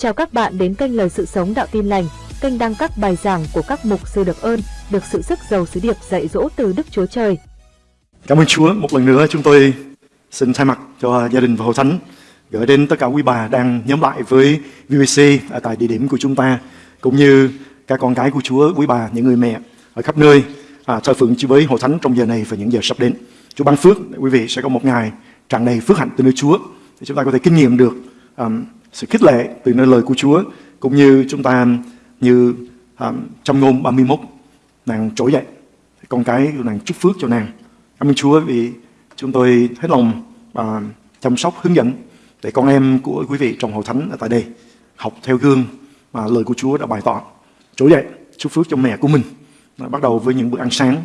Chào các bạn đến kênh Lời Sự Sống Đạo Tin Lành, kênh đăng các bài giảng của các mục sư được ơn, được sự sức giàu sứ điệp dạy dỗ từ Đức Chúa Trời. Cảm ơn Chúa, một lần nữa chúng tôi xin thay mặt cho gia đình và hội thánh gửi đến tất cả quý bà đang nhóm lại với VBC ở tại địa điểm của chúng ta, cũng như các con cái của Chúa, quý bà, những người mẹ ở khắp nơi à, thờ phượng với hội thánh trong giờ này và những giờ sắp đến. Chúa ban phước, quý vị sẽ có một ngày tràn đầy phước hạnh từ nơi Chúa để chúng ta có thể kinh nghiệm được um, sự khích lệ từ nơi lời của Chúa cũng như chúng ta như um, trong ngôn 31 nàng trỗi dậy. Con cái nàng chúc phước cho nàng. Cảm ơn Chúa vì chúng tôi hết lòng và chăm sóc hướng dẫn để con em của quý vị trong hội thánh ở tại đây học theo gương mà lời của Chúa đã bày tỏ. Trỗi dậy chúc phước cho mẹ của mình. Bắt đầu với những bữa ăn sáng.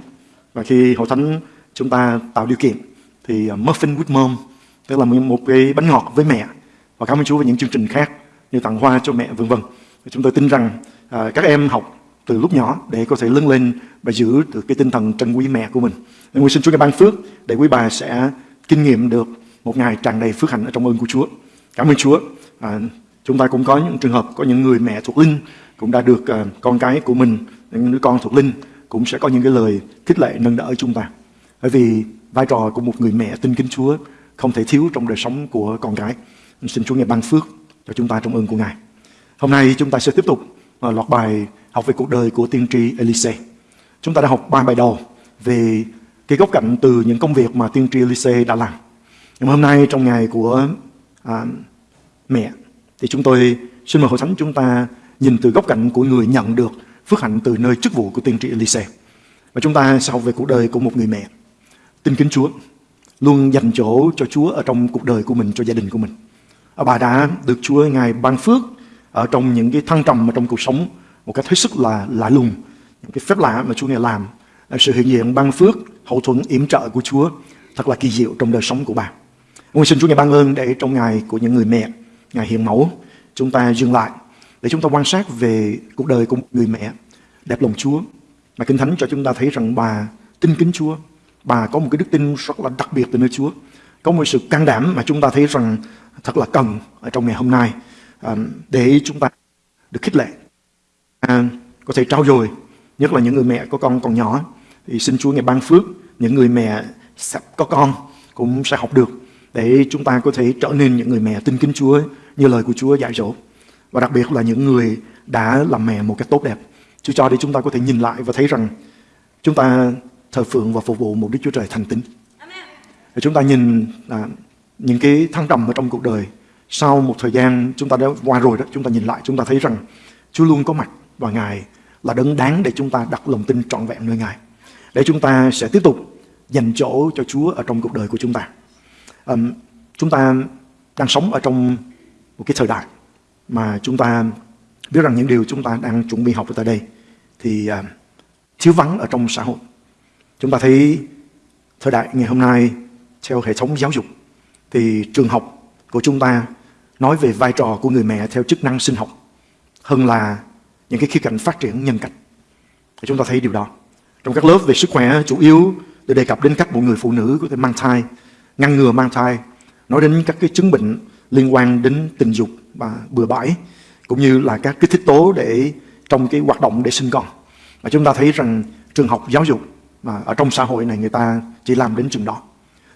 Và khi hội thánh chúng ta tạo điều kiện thì à, muffin with mom tức là một cái bánh ngọt với mẹ và cảm ơn Chúa về những chương trình khác như tặng hoa cho mẹ vân vân. Chúng tôi tin rằng à, các em học từ lúc nhỏ để có thể lớn lên và giữ được cái tinh thần trân quý mẹ của mình. Nên xin Chúa ngài ban phước để quý bà sẽ kinh nghiệm được một ngày tràn đầy phước hạnh ở trong ơn của Chúa. Cảm ơn Chúa. À, chúng ta cũng có những trường hợp có những người mẹ thuộc linh cũng đã được à, con cái của mình những đứa con thuộc linh cũng sẽ có những cái lời khích lệ nâng đỡ chúng ta. Bởi vì vai trò của một người mẹ tin kính Chúa không thể thiếu trong đời sống của con cái. Xin Chúa Ngài ban phước cho chúng ta trong ơn của Ngài. Hôm nay chúng ta sẽ tiếp tục lọt loạt bài học về cuộc đời của tiên tri Elise. Chúng ta đã học ba bài đầu về cái góc cạnh từ những công việc mà tiên tri Elise đã làm. Nhưng hôm nay trong ngày của à, mẹ thì chúng tôi xin mời hội thánh chúng ta nhìn từ góc cạnh của người nhận được phước hạnh từ nơi chức vụ của tiên tri Elise. Và chúng ta sau về cuộc đời của một người mẹ tin kính Chúa, luôn dành chỗ cho Chúa ở trong cuộc đời của mình, cho gia đình của mình bà đã được Chúa Ngài ban phước ở trong những cái thăng trầm mà trong cuộc sống một cách hết sức là lạ lùng, những cái phép lạ mà Chúa Ngài làm. Sự hiện diện ban phước, hậu thuẫn, yểm trợ của Chúa thật là kỳ diệu trong đời sống của bà. Nguyện xin Chúa Ngài ban ơn để trong ngày của những người mẹ, Ngài hiện mẫu, chúng ta dừng lại để chúng ta quan sát về cuộc đời của một người mẹ đẹp lòng Chúa. Mà Kinh Thánh cho chúng ta thấy rằng bà tin kính Chúa, bà có một cái đức tin rất là đặc biệt từ nơi Chúa. Có một sự can đảm mà chúng ta thấy rằng thật là cần ở trong ngày hôm nay à, để chúng ta được khích lệ. À, có thể trao dồi nhất là những người mẹ có con còn nhỏ thì xin Chúa ngày ban phước những người mẹ sắp có con cũng sẽ học được để chúng ta có thể trở nên những người mẹ tin kính Chúa như lời của Chúa dạy dỗ. Và đặc biệt là những người đã làm mẹ một cách tốt đẹp. Chúa cho để chúng ta có thể nhìn lại và thấy rằng chúng ta thờ phượng và phục vụ một Đức Chúa Trời thành tín. Chúng ta nhìn à, những cái thăng trầm ở trong cuộc đời. Sau một thời gian chúng ta đã qua rồi đó chúng ta nhìn lại chúng ta thấy rằng Chúa luôn có mặt và Ngài là đấng đáng để chúng ta đặt lòng tin trọn vẹn nơi Ngài. Để chúng ta sẽ tiếp tục dành chỗ cho Chúa ở trong cuộc đời của chúng ta. Um, chúng ta đang sống ở trong một cái thời đại mà chúng ta biết rằng những điều chúng ta đang chuẩn bị học ở tại đây thì uh, thiếu vắng ở trong xã hội. Chúng ta thấy thời đại ngày hôm nay theo hệ thống giáo dục thì trường học của chúng ta nói về vai trò của người mẹ theo chức năng sinh học hơn là những cái khía cạnh phát triển nhân cách. Thì chúng ta thấy điều đó. Trong các lớp về sức khỏe chủ yếu để đề cập đến cách bộ người phụ nữ có thể mang thai, ngăn ngừa mang thai, nói đến các cái chứng bệnh liên quan đến tình dục và bừa bãi, cũng như là các cái thích tố để trong cái hoạt động để sinh con. Và chúng ta thấy rằng trường học giáo dục mà ở trong xã hội này người ta chỉ làm đến chừng đó.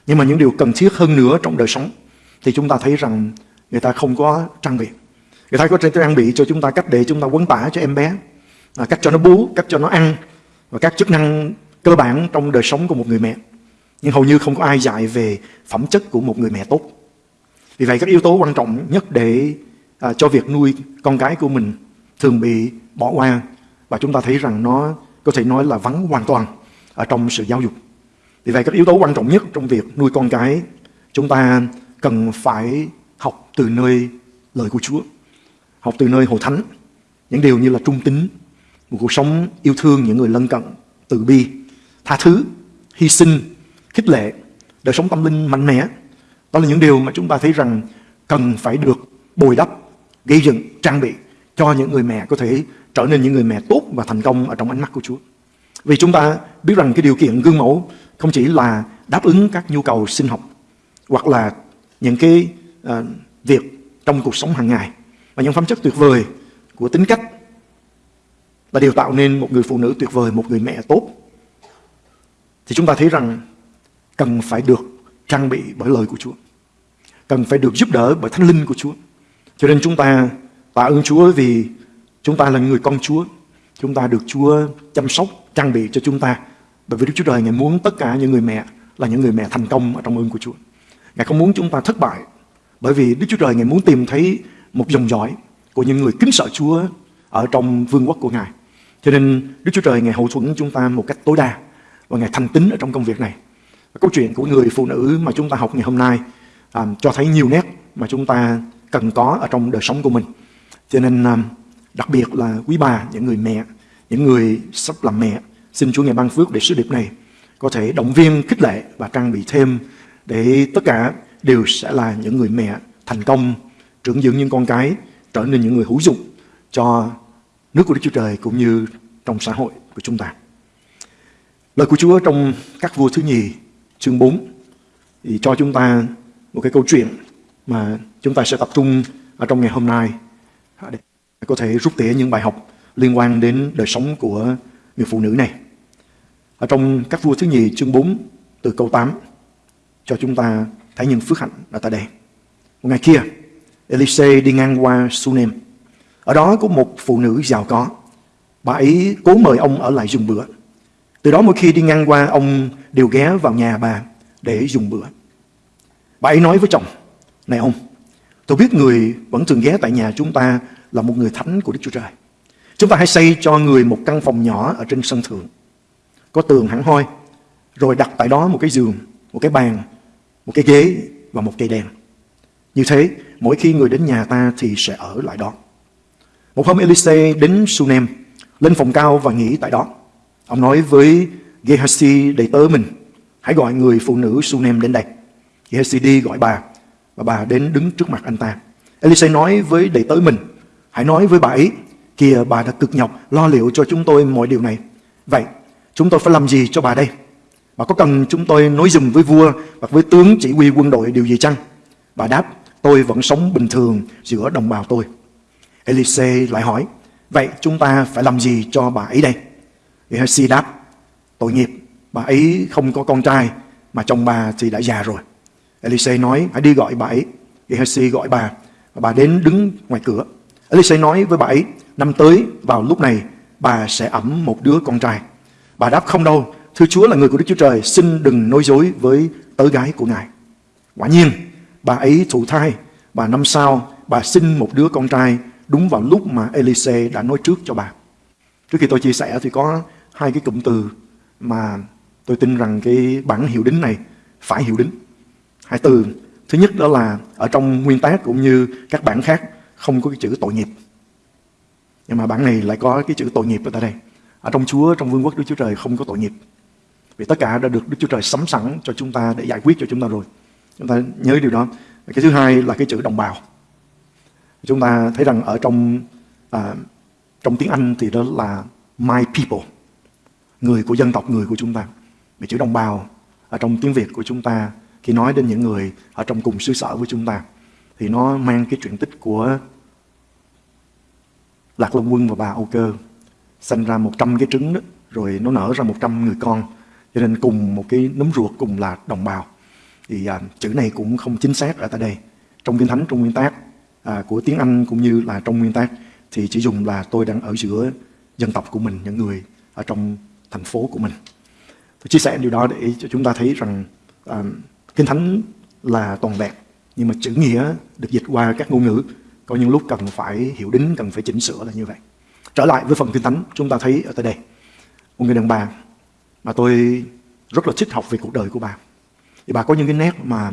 Nhưng mà những điều cần thiết hơn nữa trong đời sống thì chúng ta thấy rằng người ta không có trang bị. Người ta có trang bị cho chúng ta cách để chúng ta quấn tả cho em bé, à, cách cho nó bú, cách cho nó ăn và các chức năng cơ bản trong đời sống của một người mẹ. Nhưng hầu như không có ai dạy về phẩm chất của một người mẹ tốt. Vì vậy các yếu tố quan trọng nhất để à, cho việc nuôi con cái của mình thường bị bỏ qua và chúng ta thấy rằng nó có thể nói là vắng hoàn toàn ở trong sự giáo dục. Vì vậy các yếu tố quan trọng nhất trong việc nuôi con cái chúng ta cần phải học từ nơi lời của Chúa. Học từ nơi Hồ Thánh. Những điều như là trung tín, một cuộc sống yêu thương những người lân cận, từ bi, tha thứ, hy sinh, khích lệ, đời sống tâm linh mạnh mẽ. Đó là những điều mà chúng ta thấy rằng cần phải được bồi đắp, gây dựng, trang bị cho những người mẹ có thể trở nên những người mẹ tốt và thành công ở trong ánh mắt của Chúa. Vì chúng ta biết rằng cái điều kiện gương mẫu không chỉ là đáp ứng các nhu cầu sinh học hoặc là những cái uh, việc trong cuộc sống hàng ngày và những phẩm chất tuyệt vời của tính cách là điều tạo nên một người phụ nữ tuyệt vời, một người mẹ tốt. Thì chúng ta thấy rằng cần phải được trang bị bởi lời của Chúa. Cần phải được giúp đỡ bởi thánh linh của Chúa. Cho nên chúng ta tạ ơn Chúa vì chúng ta là người con Chúa. Chúng ta được Chúa chăm sóc, trang bị cho chúng ta. Bởi vì Đức Chúa Trời Ngài muốn tất cả những người mẹ là những người mẹ thành công ở trong ơn của Chúa. Ngài không muốn chúng ta thất bại. Bởi vì Đức Chúa Trời Ngài muốn tìm thấy một dòng dõi của những người kính sợ Chúa ở trong vương quốc của Ngài. Cho nên Đức Chúa Trời Ngài hậu thuẫn chúng ta một cách tối đa và Ngài thành tín ở trong công việc này. Và câu chuyện của người phụ nữ mà chúng ta học ngày hôm nay à, cho thấy nhiều nét mà chúng ta cần có ở trong đời sống của mình. Cho nên à, đặc biệt là quý bà, những người mẹ, những người sắp làm mẹ, xin Chúa Ngài ban phước để sứ điệp này có thể động viên, khích lệ và trang bị thêm để tất cả đều sẽ là những người mẹ thành công, trưởng dưỡng những con cái, trở nên những người hữu dụng cho nước của Đức Chúa Trời cũng như trong xã hội của chúng ta. Lời của Chúa trong các vua thứ nhì chương 4 thì cho chúng ta một cái câu chuyện mà chúng ta sẽ tập trung ở trong ngày hôm nay để có thể rút tỉa những bài học liên quan đến đời sống của người phụ nữ này. Ở trong các vua thứ nhì chương 4 từ câu 8 cho chúng ta thấy những phước hạnh ở tại đây. Một ngày kia, Elise đi ngang qua Sunem. Ở đó có một phụ nữ giàu có. Bà ấy cố mời ông ở lại dùng bữa. Từ đó mỗi khi đi ngang qua, ông đều ghé vào nhà bà để dùng bữa. Bà ấy nói với chồng, Này ông, tôi biết người vẫn thường ghé tại nhà chúng ta là một người thánh của Đức Chúa Trời. Chúng ta hãy xây cho người một căn phòng nhỏ ở trên sân thượng. Có tường hẳn hoi, rồi đặt tại đó một cái giường, một cái bàn, một cái ghế và một cây đèn. Như thế, mỗi khi người đến nhà ta thì sẽ ở lại đó. Một hôm Elise đến Sunem, lên phòng cao và nghỉ tại đó. Ông nói với Gehazi đầy tớ mình, hãy gọi người phụ nữ Sunem đến đây. Gehazi đi gọi bà, và bà đến đứng trước mặt anh ta. Elise nói với đầy tớ mình, hãy nói với bà ấy, kìa bà đã cực nhọc lo liệu cho chúng tôi mọi điều này. Vậy, chúng tôi phải làm gì cho bà đây? Bà có cần chúng tôi nói dùm với vua hoặc với tướng chỉ huy quân đội điều gì chăng? Bà đáp, tôi vẫn sống bình thường giữa đồng bào tôi. Elise lại hỏi, vậy chúng ta phải làm gì cho bà ấy đây? Gehazi đáp, tội nghiệp, bà ấy không có con trai, mà chồng bà thì đã già rồi. Elise nói, hãy đi gọi bà ấy. Gehazi gọi bà, và bà đến đứng ngoài cửa. Elise nói với bà ấy, năm tới vào lúc này, bà sẽ ẩm một đứa con trai. Bà đáp không đâu, thưa Chúa là người của Đức Chúa Trời, xin đừng nói dối với tớ gái của Ngài. Quả nhiên, bà ấy thụ thai, và năm sau, bà sinh một đứa con trai đúng vào lúc mà Elise đã nói trước cho bà. Trước khi tôi chia sẻ thì có hai cái cụm từ mà tôi tin rằng cái bản hiệu đính này phải hiệu đính. Hai từ. Thứ nhất đó là ở trong nguyên tác cũng như các bản khác không có cái chữ tội nghiệp. Nhưng mà bản này lại có cái chữ tội nghiệp ở tại đây. Ở trong Chúa, trong vương quốc Đức Chúa Trời không có tội nghiệp. Vì tất cả đã được Đức Chúa Trời sắm sẵn cho chúng ta để giải quyết cho chúng ta rồi. Chúng ta nhớ điều đó. Cái thứ hai là cái chữ đồng bào. Chúng ta thấy rằng ở trong à, trong tiếng Anh thì đó là my people, người của dân tộc, người của chúng ta. Vì chữ đồng bào ở trong tiếng Việt của chúng ta khi nói đến những người ở trong cùng xứ sở với chúng ta thì nó mang cái chuyện tích của Lạc Long Quân và bà Âu Cơ sinh ra 100 cái trứng đó, rồi nó nở ra 100 người con cho nên cùng một cái nấm ruột cùng là đồng bào thì à, chữ này cũng không chính xác ở tại đây trong kinh thánh trong nguyên tác à, của tiếng Anh cũng như là trong nguyên tác thì chỉ dùng là tôi đang ở giữa dân tộc của mình, những người ở trong thành phố của mình. Tôi chia sẻ điều đó để cho chúng ta thấy rằng à, kinh thánh là toàn vẹn nhưng mà chữ nghĩa được dịch qua các ngôn ngữ có những lúc cần phải hiểu đính, cần phải chỉnh sửa là như vậy. Trở lại với phần kinh thánh, chúng ta thấy ở tại đây một người đàn bà mà tôi rất là thích học về cuộc đời của bà. Thì bà có những cái nét mà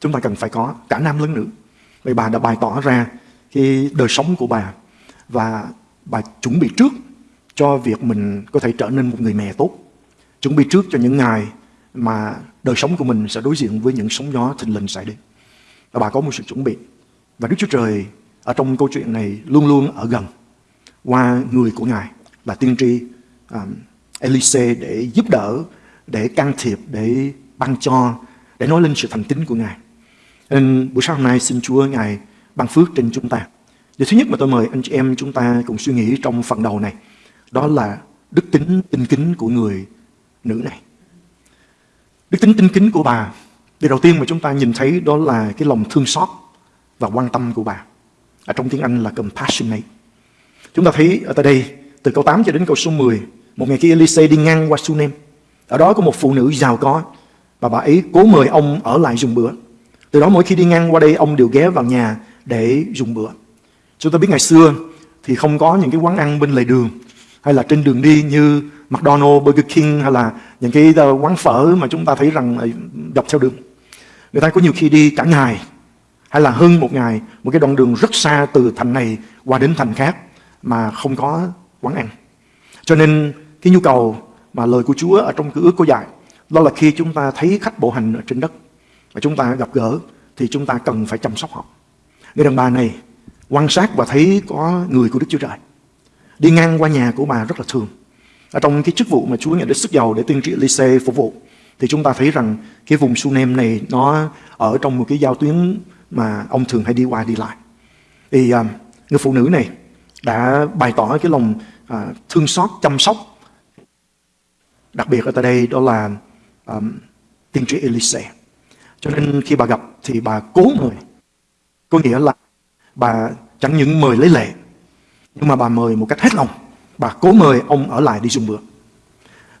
chúng ta cần phải có, cả nam lẫn nữ. Vì bà đã bày tỏ ra cái đời sống của bà và bà chuẩn bị trước cho việc mình có thể trở nên một người mẹ tốt. Chuẩn bị trước cho những ngày mà đời sống của mình sẽ đối diện với những sóng gió thình lình xảy đến. Và bà có một sự chuẩn bị. Và Đức Chúa Trời ở trong câu chuyện này luôn luôn ở gần qua người của Ngài là tiên tri um, Elise để giúp đỡ, để can thiệp, để ban cho, để nói lên sự thành tín của Ngài. Nên buổi sáng hôm nay xin Chúa Ngài ban phước trên chúng ta. Điều thứ nhất mà tôi mời anh chị em chúng ta cùng suy nghĩ trong phần đầu này, đó là đức tính tinh kính của người nữ này. Đức tính tinh kính của bà, điều đầu tiên mà chúng ta nhìn thấy đó là cái lòng thương xót và quan tâm của bà. Ở trong tiếng Anh là compassionate. Chúng ta thấy ở tại đây, từ câu 8 cho đến câu số 10, một ngày kia Elise đi ngang qua Sunem. Ở đó có một phụ nữ giàu có, và bà ấy cố mời ông ở lại dùng bữa. Từ đó mỗi khi đi ngang qua đây, ông đều ghé vào nhà để dùng bữa. Chúng ta biết ngày xưa thì không có những cái quán ăn bên lề đường hay là trên đường đi như McDonald's, Burger King hay là những cái ờ, quán phở mà chúng ta thấy rằng dọc theo đường. Người ta có nhiều khi đi cả ngày hay là hơn một ngày, một cái đoạn đường rất xa từ thành này qua đến thành khác mà không có quán ăn. Cho nên cái nhu cầu mà lời của Chúa ở trong cựu ước có dạy đó là khi chúng ta thấy khách bộ hành ở trên đất và chúng ta gặp gỡ thì chúng ta cần phải chăm sóc họ. Người đàn bà này quan sát và thấy có người của Đức Chúa Trời. Đi ngang qua nhà của bà rất là thường. Ở trong cái chức vụ mà Chúa nhận đến sức giàu để tiên tri Elise phục vụ thì chúng ta thấy rằng cái vùng Sunem này nó ở trong một cái giao tuyến mà ông thường hay đi qua đi lại. Thì uh, người phụ nữ này đã bày tỏ cái lòng à, thương xót, chăm sóc. Đặc biệt ở tại đây đó là um, tiên tri Elise. Cho nên khi bà gặp thì bà cố mời. Có nghĩa là bà chẳng những mời lấy lệ, nhưng mà bà mời một cách hết lòng. Bà cố mời ông ở lại đi dùng bữa.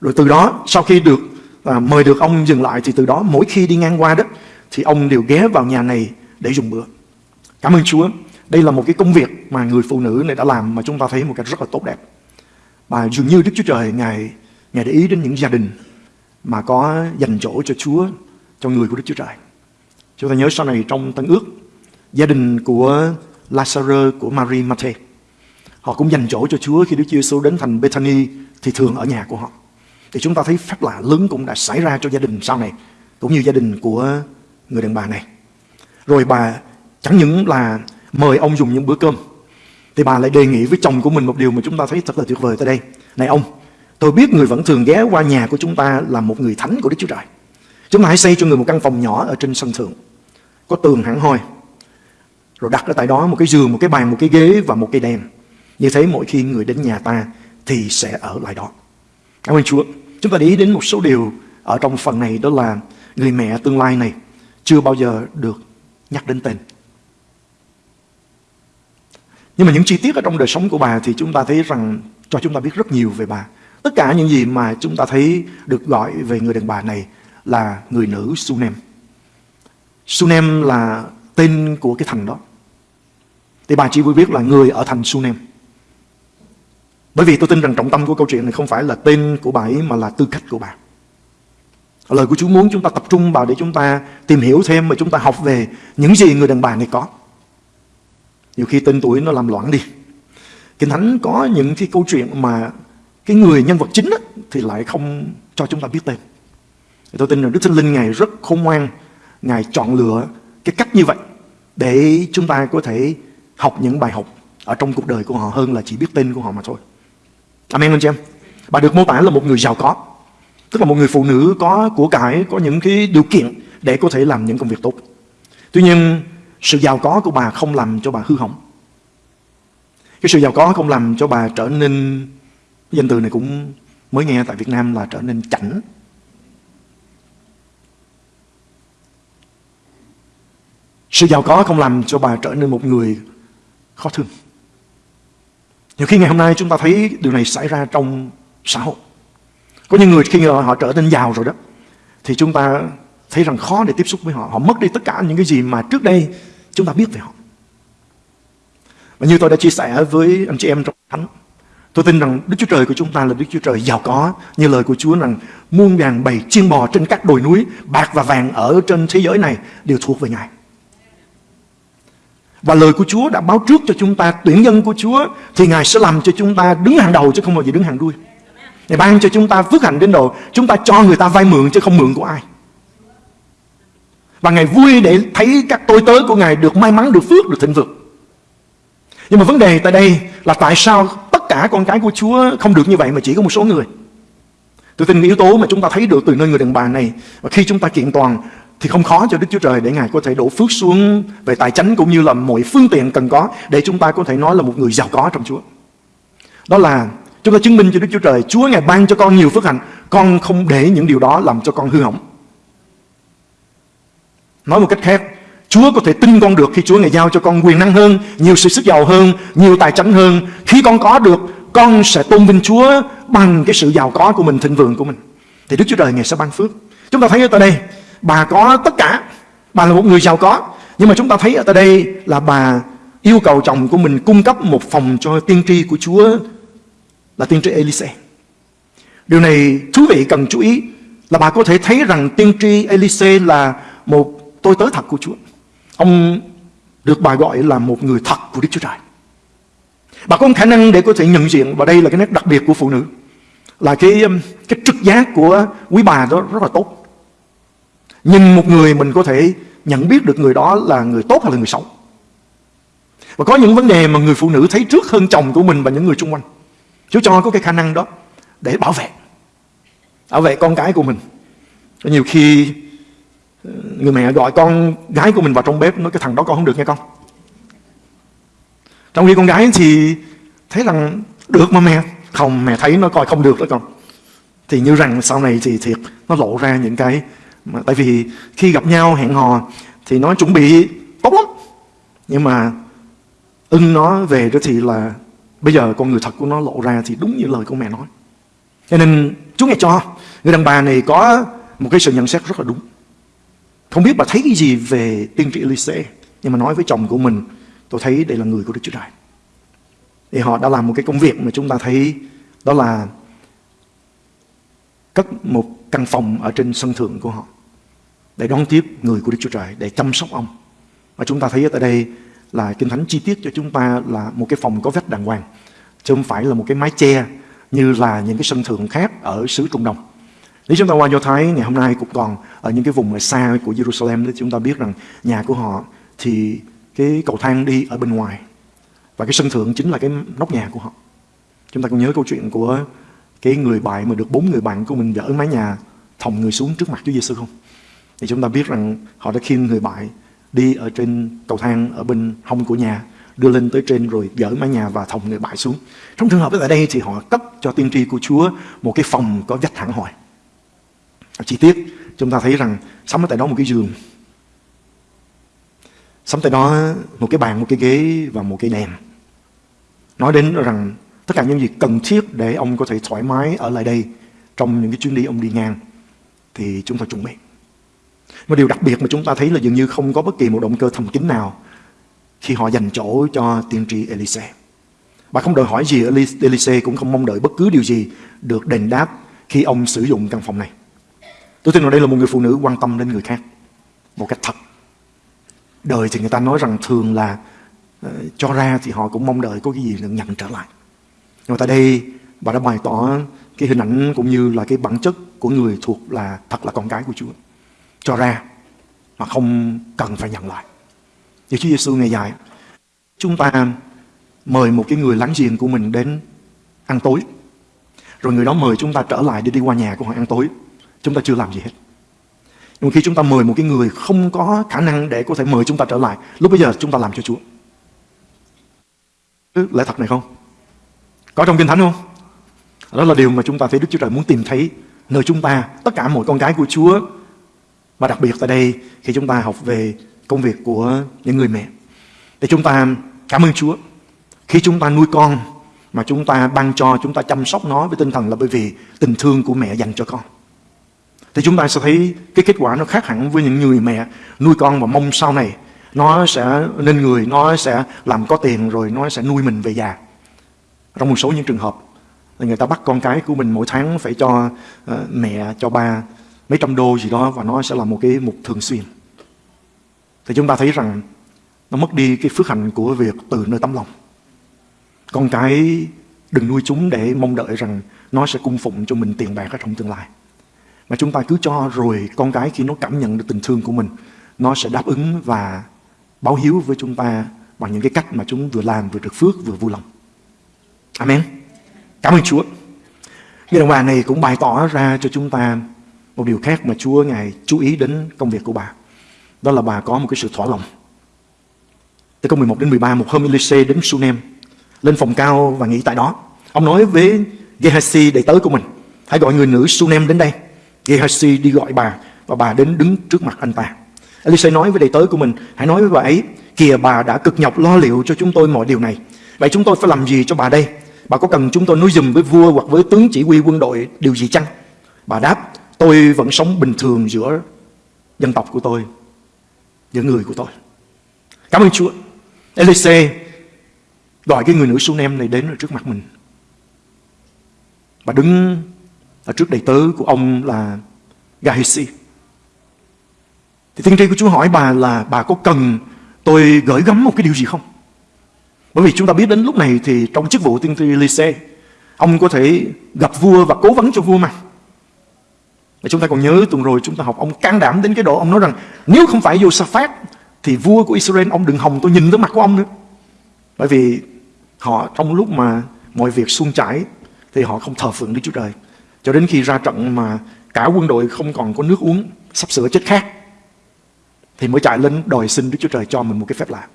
Rồi từ đó, sau khi được à, mời được ông dừng lại, thì từ đó mỗi khi đi ngang qua đó, thì ông đều ghé vào nhà này để dùng bữa. Cảm ơn Chúa. Đây là một cái công việc mà người phụ nữ này đã làm mà chúng ta thấy một cách rất là tốt đẹp. và dường như Đức Chúa Trời, Ngài, Ngài để ý đến những gia đình mà có dành chỗ cho Chúa, cho người của Đức Chúa Trời. Chúng ta nhớ sau này trong Tân ước, gia đình của Lazarus, của Marie Mathe, họ cũng dành chỗ cho Chúa khi Đức Chúa Giêsu đến thành Bethany thì thường ở nhà của họ. Thì chúng ta thấy phép lạ lớn cũng đã xảy ra cho gia đình sau này, cũng như gia đình của người đàn bà này. Rồi bà chẳng những là mời ông dùng những bữa cơm, thì bà lại đề nghị với chồng của mình một điều mà chúng ta thấy thật là tuyệt vời tại đây. Này ông, Tôi biết người vẫn thường ghé qua nhà của chúng ta là một người thánh của Đức Chúa Trời. Chúng ta hãy xây cho người một căn phòng nhỏ ở trên sân thượng. Có tường hẳn hoi. Rồi đặt ở tại đó một cái giường, một cái bàn, một cái ghế và một cây đèn. Như thế mỗi khi người đến nhà ta thì sẽ ở lại đó. Cảm ơn Chúa. Chúng ta để ý đến một số điều ở trong phần này đó là người mẹ tương lai này chưa bao giờ được nhắc đến tên. Nhưng mà những chi tiết ở trong đời sống của bà thì chúng ta thấy rằng cho chúng ta biết rất nhiều về bà. Tất cả những gì mà chúng ta thấy được gọi về người đàn bà này là người nữ Sunem. Sunem là tên của cái thành đó. Thì bà chỉ vui biết là người ở thành Sunem. Bởi vì tôi tin rằng trọng tâm của câu chuyện này không phải là tên của bà ấy mà là tư cách của bà. Lời của Chúa muốn chúng ta tập trung vào để chúng ta tìm hiểu thêm và chúng ta học về những gì người đàn bà này có. Nhiều khi tên tuổi nó làm loạn đi. Kinh Thánh có những cái câu chuyện mà cái người nhân vật chính á, thì lại không cho chúng ta biết tên. Thì tôi tin rằng Đức Thánh Linh Ngài rất khôn ngoan, Ngài chọn lựa cái cách như vậy để chúng ta có thể học những bài học ở trong cuộc đời của họ hơn là chỉ biết tên của họ mà thôi. Amen anh chị em. Bà được mô tả là một người giàu có. Tức là một người phụ nữ có của cải, có những cái điều kiện để có thể làm những công việc tốt. Tuy nhiên, sự giàu có của bà không làm cho bà hư hỏng. Cái sự giàu có không làm cho bà trở nên danh từ này cũng mới nghe tại Việt Nam là trở nên chảnh. Sự giàu có không làm cho bà trở nên một người khó thương. Nhiều khi ngày hôm nay chúng ta thấy điều này xảy ra trong xã hội. Có những người khi họ trở nên giàu rồi đó, thì chúng ta thấy rằng khó để tiếp xúc với họ. Họ mất đi tất cả những cái gì mà trước đây chúng ta biết về họ. Và như tôi đã chia sẻ với anh chị em trong thánh, Tôi tin rằng Đức Chúa Trời của chúng ta là Đức Chúa Trời giàu có như lời của Chúa rằng muôn vàng bầy chiên bò trên các đồi núi, bạc và vàng ở trên thế giới này đều thuộc về Ngài. Và lời của Chúa đã báo trước cho chúng ta tuyển dân của Chúa thì Ngài sẽ làm cho chúng ta đứng hàng đầu chứ không bao giờ đứng hàng đuôi. Ngài ban cho chúng ta phước hạnh đến độ chúng ta cho người ta vay mượn chứ không mượn của ai. Và Ngài vui để thấy các tôi tớ của Ngài được may mắn, được phước, được thịnh vượng. Nhưng mà vấn đề tại đây là tại sao tất cả con cái của Chúa không được như vậy mà chỉ có một số người. Tôi tin yếu tố mà chúng ta thấy được từ nơi người đàn bà này và khi chúng ta kiện toàn thì không khó cho Đức Chúa Trời để Ngài có thể đổ phước xuống về tài chánh cũng như là mọi phương tiện cần có để chúng ta có thể nói là một người giàu có trong Chúa. Đó là chúng ta chứng minh cho Đức Chúa Trời, Chúa Ngài ban cho con nhiều phước hạnh, con không để những điều đó làm cho con hư hỏng. Nói một cách khác, Chúa có thể tin con được khi Chúa Ngài giao cho con quyền năng hơn, nhiều sự sức giàu hơn, nhiều tài chánh hơn. Khi con có được, con sẽ tôn vinh Chúa bằng cái sự giàu có của mình, thịnh vượng của mình. Thì Đức Chúa Trời Ngài sẽ ban phước. Chúng ta thấy ở tại đây, bà có tất cả. Bà là một người giàu có. Nhưng mà chúng ta thấy ở tại đây là bà yêu cầu chồng của mình cung cấp một phòng cho tiên tri của Chúa là tiên tri Elise. Điều này thú vị cần chú ý là bà có thể thấy rằng tiên tri Elise là một tôi tới thật của Chúa. Ông được bà gọi là một người thật của Đức Chúa Trời. Bà có khả năng để có thể nhận diện và đây là cái nét đặc biệt của phụ nữ là cái um, cái trực giác của quý bà đó rất là tốt. Nhìn một người mình có thể nhận biết được người đó là người tốt hay là người xấu. Và có những vấn đề mà người phụ nữ thấy trước hơn chồng của mình và những người xung quanh. Chúa cho có cái khả năng đó để bảo vệ. Bảo vệ con cái của mình. Nhiều khi người mẹ gọi con gái của mình vào trong bếp, nói cái thằng đó con không được nghe con. Trong khi con gái thì thấy rằng được mà mẹ, không, mẹ thấy nó coi không được đó con. Thì như rằng sau này thì thiệt, nó lộ ra những cái mà, tại vì khi gặp nhau, hẹn hò thì nó chuẩn bị tốt lắm. Nhưng mà ưng nó về đó thì là bây giờ con người thật của nó lộ ra thì đúng như lời của mẹ nói. Cho nên chú nghe cho. Người đàn bà này có một cái sự nhận xét rất là đúng không biết bà thấy cái gì về tiên tri Elise Nhưng mà nói với chồng của mình, Tôi thấy đây là người của Đức Chúa Trời. Thì họ đã làm một cái công việc mà chúng ta thấy Đó là Cất một căn phòng ở trên sân thượng của họ Để đón tiếp người của Đức Chúa Trời, Để chăm sóc ông. Và chúng ta thấy ở đây là Kinh Thánh chi tiết cho chúng ta là một cái phòng có vách đàng hoàng, Chứ không phải là một cái mái che Như là những cái sân thượng khác ở xứ Trung Đông nếu chúng ta qua Do Thái, ngày hôm nay cũng còn ở những cái vùng xa của Jerusalem thì chúng ta biết rằng nhà của họ thì cái cầu thang đi ở bên ngoài và cái sân thượng chính là cái nóc nhà của họ. Chúng ta còn nhớ câu chuyện của cái người bạn mà được bốn người bạn của mình dỡ mái nhà thòng người xuống trước mặt Chúa Giêsu không? Thì chúng ta biết rằng họ đã khiêng người bạn đi ở trên cầu thang ở bên hông của nhà, đưa lên tới trên rồi dỡ mái nhà và thòng người bại xuống. Trong trường hợp ở đây thì họ cấp cho tiên tri của Chúa một cái phòng có vách thẳng hỏi chi tiết, chúng ta thấy rằng sắm ở tại đó một cái giường sắm tại đó một cái bàn, một cái ghế và một cái đèn nói đến rằng tất cả những gì cần thiết để ông có thể thoải mái ở lại đây trong những cái chuyến đi ông đi ngang thì chúng ta chuẩn bị một điều đặc biệt mà chúng ta thấy là dường như không có bất kỳ một động cơ thầm kín nào khi họ dành chỗ cho tiên tri Elise. Bà không đòi hỏi gì Elise cũng không mong đợi bất cứ điều gì được đền đáp khi ông sử dụng căn phòng này. Tôi tin rằng đây là một người phụ nữ quan tâm đến người khác một cách thật. Đời thì người ta nói rằng thường là uh, cho ra thì họ cũng mong đợi có cái gì được nhận trở lại. Nhưng mà tại đây bà đã bày tỏ cái hình ảnh cũng như là cái bản chất của người thuộc là thật là con cái của Chúa. Cho ra mà không cần phải nhận lại. Như Chúa Giêsu ngày dài, chúng ta mời một cái người láng giềng của mình đến ăn tối. Rồi người đó mời chúng ta trở lại để đi qua nhà của họ ăn tối. Chúng ta chưa làm gì hết. Nhưng khi chúng ta mời một cái người không có khả năng để có thể mời chúng ta trở lại, lúc bây giờ chúng ta làm cho Chúa. Lẽ thật này không? Có trong Kinh Thánh không? Đó là điều mà chúng ta thấy Đức Chúa Trời muốn tìm thấy nơi chúng ta, tất cả mọi con cái của Chúa. Và đặc biệt tại đây khi chúng ta học về công việc của những người mẹ. thì chúng ta cảm ơn Chúa. Khi chúng ta nuôi con mà chúng ta ban cho, chúng ta chăm sóc nó với tinh thần là bởi vì tình thương của mẹ dành cho con thì chúng ta sẽ thấy cái kết quả nó khác hẳn với những người mẹ nuôi con và mong sau này nó sẽ nên người, nó sẽ làm có tiền rồi nó sẽ nuôi mình về già. Trong một số những trường hợp là người ta bắt con cái của mình mỗi tháng phải cho uh, mẹ, cho ba mấy trăm đô gì đó và nó sẽ là một cái mục thường xuyên. Thì chúng ta thấy rằng nó mất đi cái phước hạnh của việc từ nơi tấm lòng. Con cái đừng nuôi chúng để mong đợi rằng nó sẽ cung phụng cho mình tiền bạc ở trong tương lai. Mà chúng ta cứ cho rồi con cái khi nó cảm nhận được tình thương của mình, nó sẽ đáp ứng và báo hiếu với chúng ta bằng những cái cách mà chúng vừa làm vừa được phước vừa vui lòng. Amen. Cảm ơn Chúa. Người đồng bà này cũng bày tỏ ra cho chúng ta một điều khác mà Chúa Ngài chú ý đến công việc của bà. Đó là bà có một cái sự thỏa lòng. Từ câu 11 đến 13, một hôm Elise đến Sunem, lên phòng cao và nghỉ tại đó. Ông nói với Gehazi đầy tớ của mình, hãy gọi người nữ Sunem đến đây. Gehazi đi gọi bà và bà đến đứng trước mặt anh ta. Elise nói với đầy tớ của mình, hãy nói với bà ấy, kìa bà đã cực nhọc lo liệu cho chúng tôi mọi điều này. Vậy chúng tôi phải làm gì cho bà đây? Bà có cần chúng tôi nói dùm với vua hoặc với tướng chỉ huy quân đội điều gì chăng? Bà đáp, tôi vẫn sống bình thường giữa dân tộc của tôi, giữa người của tôi. Cảm ơn Chúa. Elise gọi cái người nữ Sunem này đến ở trước mặt mình. Bà đứng ở trước đầy tớ của ông là Gehazi. Thì tiên tri của Chúa hỏi bà là bà có cần tôi gửi gắm một cái điều gì không? Bởi vì chúng ta biết đến lúc này thì trong chức vụ tiên tri Elise, ông có thể gặp vua và cố vấn cho vua mà. Và chúng ta còn nhớ tuần rồi chúng ta học ông can đảm đến cái độ ông nói rằng nếu không phải Josaphat thì vua của Israel ông đừng hòng tôi nhìn tới mặt của ông nữa. Bởi vì họ trong lúc mà mọi việc suôn chảy thì họ không thờ phượng Đức Chúa Trời. Cho đến khi ra trận mà cả quân đội không còn có nước uống, sắp sửa chết khát thì mới chạy lên đòi xin Đức Chúa Trời cho mình một cái phép lạ.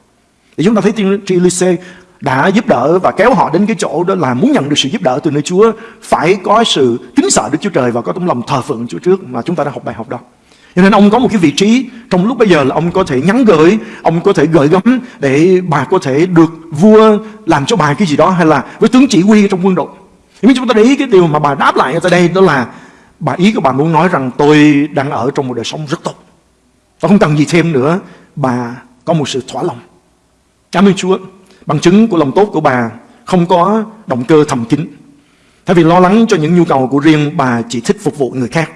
Thì chúng ta thấy tiên tri Lise đã giúp đỡ và kéo họ đến cái chỗ đó là muốn nhận được sự giúp đỡ từ nơi Chúa phải có sự kính sợ Đức Chúa Trời và có tấm lòng thờ phượng Chúa trước mà chúng ta đã học bài học đó. Cho nên ông có một cái vị trí trong lúc bây giờ là ông có thể nhắn gửi, ông có thể gửi gắm để bà có thể được vua làm cho bà cái gì đó hay là với tướng chỉ huy trong quân đội. Nhưng chúng ta để ý cái điều mà bà đáp lại ở đây đó là bà ý của bà muốn nói rằng tôi đang ở trong một đời sống rất tốt. Tôi không cần gì thêm nữa, bà có một sự thỏa lòng. Cảm ơn Chúa. Bằng chứng của lòng tốt của bà không có động cơ thầm kín. Thay vì lo lắng cho những nhu cầu của riêng, bà chỉ thích phục vụ người khác.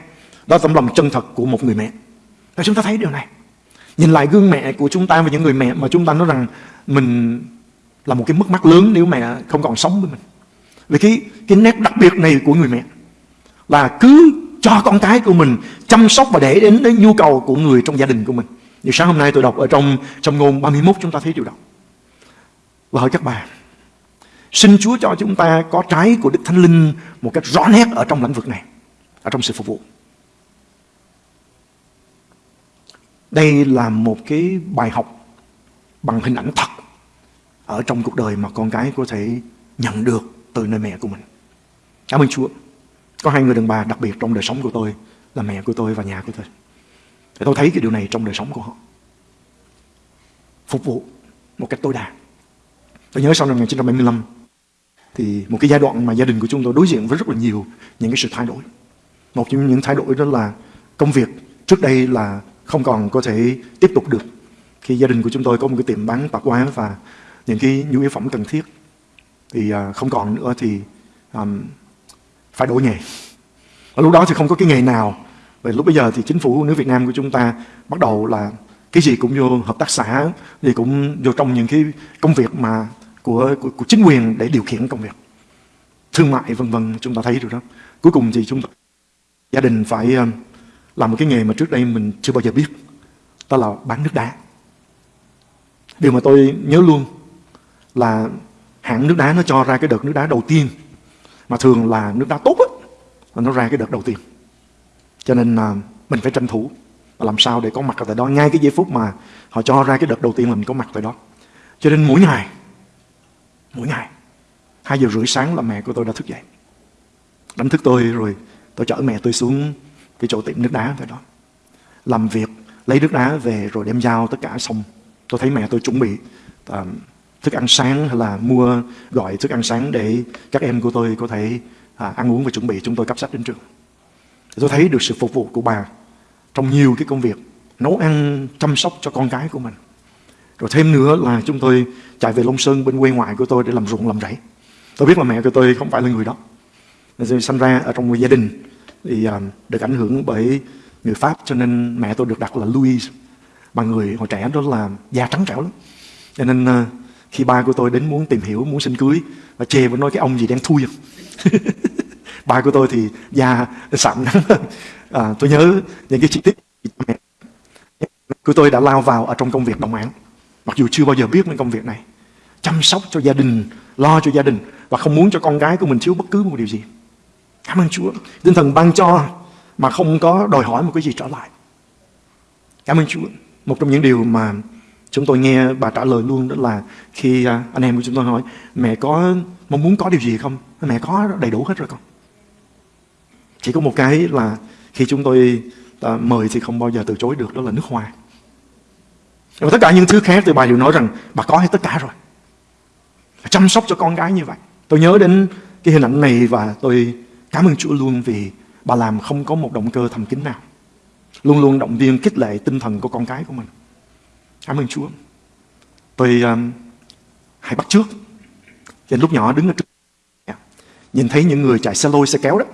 Đó là tấm lòng chân thật của một người mẹ. Và chúng ta thấy điều này. Nhìn lại gương mẹ của chúng ta và những người mẹ mà chúng ta nói rằng mình là một cái mất mát lớn nếu mẹ không còn sống với mình. Vì cái, cái nét đặc biệt này của người mẹ là cứ cho con cái của mình chăm sóc và để đến đến nhu cầu của người trong gia đình của mình. Như sáng hôm nay tôi đọc ở trong trong ngôn 31 chúng ta thấy điều đó. Và hỏi các bà, xin Chúa cho chúng ta có trái của Đức Thánh Linh một cách rõ nét ở trong lĩnh vực này, ở trong sự phục vụ. Đây là một cái bài học bằng hình ảnh thật ở trong cuộc đời mà con cái có thể nhận được từ nơi mẹ của mình. Cảm ơn Chúa. Có hai người đàn bà đặc biệt trong đời sống của tôi, là mẹ của tôi và nhà của tôi. Để tôi thấy cái điều này trong đời sống của họ. Phục vụ một cách tối đa. Tôi nhớ sau năm 1975 thì một cái giai đoạn mà gia đình của chúng tôi đối diện với rất là nhiều những cái sự thay đổi. Một trong những thay đổi đó là công việc trước đây là không còn có thể tiếp tục được. Khi gia đình của chúng tôi có một cái tiệm bán tạp hóa và những cái nhu yếu phẩm cần thiết thì uh, không còn nữa thì um, phải đổi nghề. Ở lúc đó thì không có cái nghề nào. Và lúc bây giờ thì chính phủ nước Việt Nam của chúng ta bắt đầu là cái gì cũng vô hợp tác xã, gì cũng vô trong những cái công việc mà của, của, của chính quyền để điều khiển công việc. Thương mại vân vân chúng ta thấy được đó. Cuối cùng thì chúng ta gia đình phải um, làm một cái nghề mà trước đây mình chưa bao giờ biết. Đó là bán nước đá. Điều mà tôi nhớ luôn là hãng nước đá nó cho ra cái đợt nước đá đầu tiên. Mà thường là nước đá tốt á nó ra cái đợt đầu tiên. Cho nên à, mình phải tranh thủ và làm sao để có mặt ở tại đó. Ngay cái giây phút mà họ cho ra cái đợt đầu tiên là mình có mặt tại đó. Cho nên mỗi ngày mỗi ngày hai giờ rưỡi sáng là mẹ của tôi đã thức dậy. Đánh thức tôi rồi tôi chở mẹ tôi xuống cái chỗ tiệm nước đá tại đó. Làm việc lấy nước đá về rồi đem giao tất cả xong. Tôi thấy mẹ tôi chuẩn bị uh, thức ăn sáng hay là mua gọi thức ăn sáng để các em của tôi có thể à, ăn uống và chuẩn bị chúng tôi cấp sách đến trường. Tôi thấy được sự phục vụ của bà trong nhiều cái công việc nấu ăn, chăm sóc cho con cái của mình. Rồi thêm nữa là chúng tôi chạy về Long Sơn bên quê ngoại của tôi để làm ruộng làm rẫy. Tôi biết là mẹ của tôi không phải là người đó. Nên tôi sinh ra ở trong một gia đình thì à, được ảnh hưởng bởi người Pháp cho nên mẹ tôi được đặt là Louise. Bà người hồi trẻ đó là da trắng trẻo lắm. Cho nên à, khi ba của tôi đến muốn tìm hiểu, muốn xin cưới và chê và nói cái ông gì đang thui à. ba của tôi thì da sạm nắng. À, tôi nhớ những cái chi tiết của tôi đã lao vào ở trong công việc đồng án. Mặc dù chưa bao giờ biết đến công việc này. Chăm sóc cho gia đình, lo cho gia đình và không muốn cho con gái của mình thiếu bất cứ một điều gì. Cảm ơn Chúa. Tinh thần ban cho mà không có đòi hỏi một cái gì trở lại. Cảm ơn Chúa. Một trong những điều mà chúng tôi nghe bà trả lời luôn, đó là khi à, anh em của chúng tôi hỏi, mẹ có mong muốn có điều gì không? Mẹ có đầy đủ hết rồi con. Chỉ có một cái là khi chúng tôi ta mời thì không bao giờ từ chối được, đó là nước hoa. và tất cả những thứ khác thì bà đều nói rằng bà có hết tất cả rồi. Chăm sóc cho con gái như vậy. Tôi nhớ đến cái hình ảnh này và tôi cảm ơn Chúa luôn vì bà làm không có một động cơ thầm kín nào. Luôn luôn động viên khích lệ tinh thần của con cái của mình. Cảm ơn Chúa. Tôi ờ, um, hãy bắt trước. Trên lúc nhỏ đứng ở trước nhìn thấy những người chạy xe lôi xe kéo đó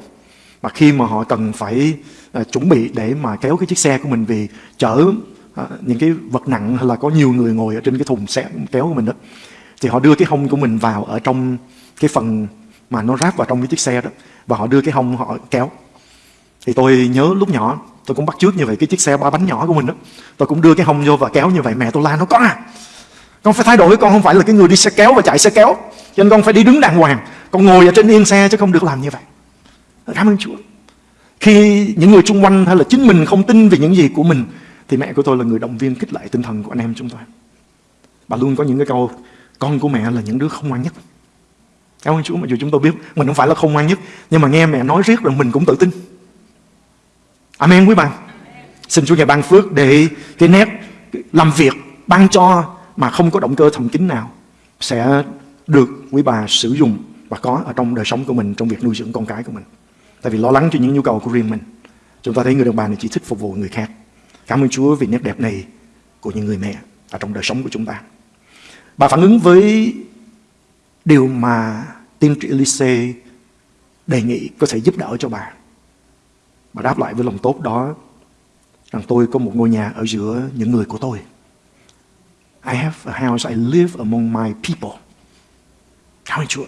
mà khi mà họ cần phải uh, chuẩn bị để mà kéo cái chiếc xe của mình vì chở uh, những cái vật nặng hay là có nhiều người ngồi ở trên cái thùng xe kéo của mình đó thì họ đưa cái hông của mình vào ở trong cái phần mà nó ráp vào trong cái chiếc xe đó và họ đưa cái hông họ kéo thì tôi nhớ lúc nhỏ tôi cũng bắt trước như vậy cái chiếc xe ba bánh nhỏ của mình đó. Tôi cũng đưa cái hông vô và kéo như vậy. Mẹ tôi la nó con à con phải thay đổi, con không phải là cái người đi xe kéo và chạy xe kéo. Cho nên con phải đi đứng đàng hoàng. Con ngồi ở trên yên xe chứ không được làm như vậy. Cảm ơn Chúa. Khi những người xung quanh hay là chính mình không tin về những gì của mình, thì mẹ của tôi là người động viên kích lại tinh thần của anh em chúng tôi. Bà luôn có những cái câu, con của mẹ là những đứa không ngoan nhất. Cảm ơn Chúa, mặc dù chúng tôi biết mình không phải là không ngoan nhất, Nhưng mà nghe mẹ nói riết rồi mình cũng tự tin. Amen quý bạn Xin Chúa ngài ban phước để cái nét làm việc ban cho mà không có động cơ thầm kín nào sẽ được quý bà sử dụng và có ở trong đời sống của mình, trong việc nuôi dưỡng con cái của mình. Tại vì lo lắng cho những nhu cầu của riêng mình. Chúng ta thấy người đàn bà này chỉ thích phục vụ người khác. Cảm ơn Chúa vì nét đẹp này của những người mẹ ở trong đời sống của chúng ta. Bà phản ứng với điều mà tiên tri Elise đề nghị có thể giúp đỡ cho bà. Bà đáp lại với lòng tốt đó rằng tôi có một ngôi nhà ở giữa những người của tôi. I have a house, I live among my people. Cảm ơn Chúa.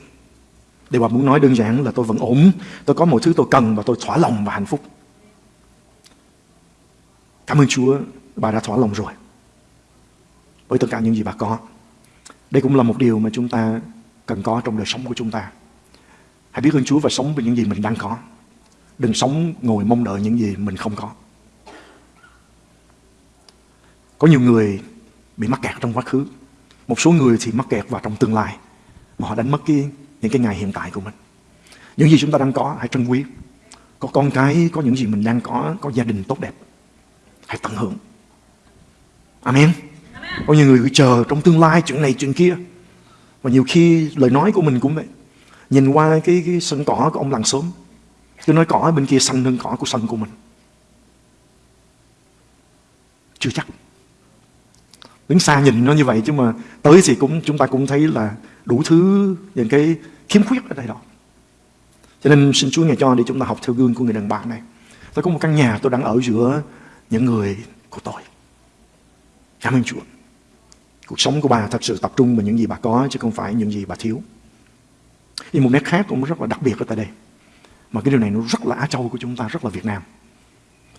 Điều bà muốn nói đơn giản là tôi vẫn ổn, tôi có mọi thứ tôi cần và tôi thỏa lòng và hạnh phúc. Cảm ơn Chúa, bà đã thỏa lòng rồi. Với tất cả những gì bà có. Đây cũng là một điều mà chúng ta cần có trong đời sống của chúng ta. Hãy biết ơn Chúa và sống với những gì mình đang có. Đừng sống ngồi mong đợi những gì mình không có. Có nhiều người bị mắc kẹt trong quá khứ. Một số người thì mắc kẹt vào trong tương lai. Mà họ đánh mất cái, những cái ngày hiện tại của mình. Những gì chúng ta đang có, hãy trân quý. Có con cái, có những gì mình đang có, có gia đình tốt đẹp. Hãy tận hưởng. Amen. Amen. Có nhiều người cứ chờ trong tương lai chuyện này chuyện kia. Và nhiều khi lời nói của mình cũng vậy. Nhìn qua cái, cái sân cỏ của ông làng sớm tôi nói cỏ bên kia xanh hơn cỏ của sân của mình. Chưa chắc. Đứng xa nhìn nó như vậy chứ mà tới thì cũng, chúng ta cũng thấy là đủ thứ những cái khiếm khuyết ở đây đó. Cho nên xin Chúa ngài cho để chúng ta học theo gương của người đàn bà này. Tôi có một căn nhà tôi đang ở giữa những người của tôi. Cảm ơn Chúa. Cuộc sống của bà thật sự tập trung vào những gì bà có chứ không phải những gì bà thiếu. Nhưng một nét khác cũng rất là đặc biệt ở tại đây. Mà cái điều này nó rất là Á Châu của chúng ta, rất là Việt Nam.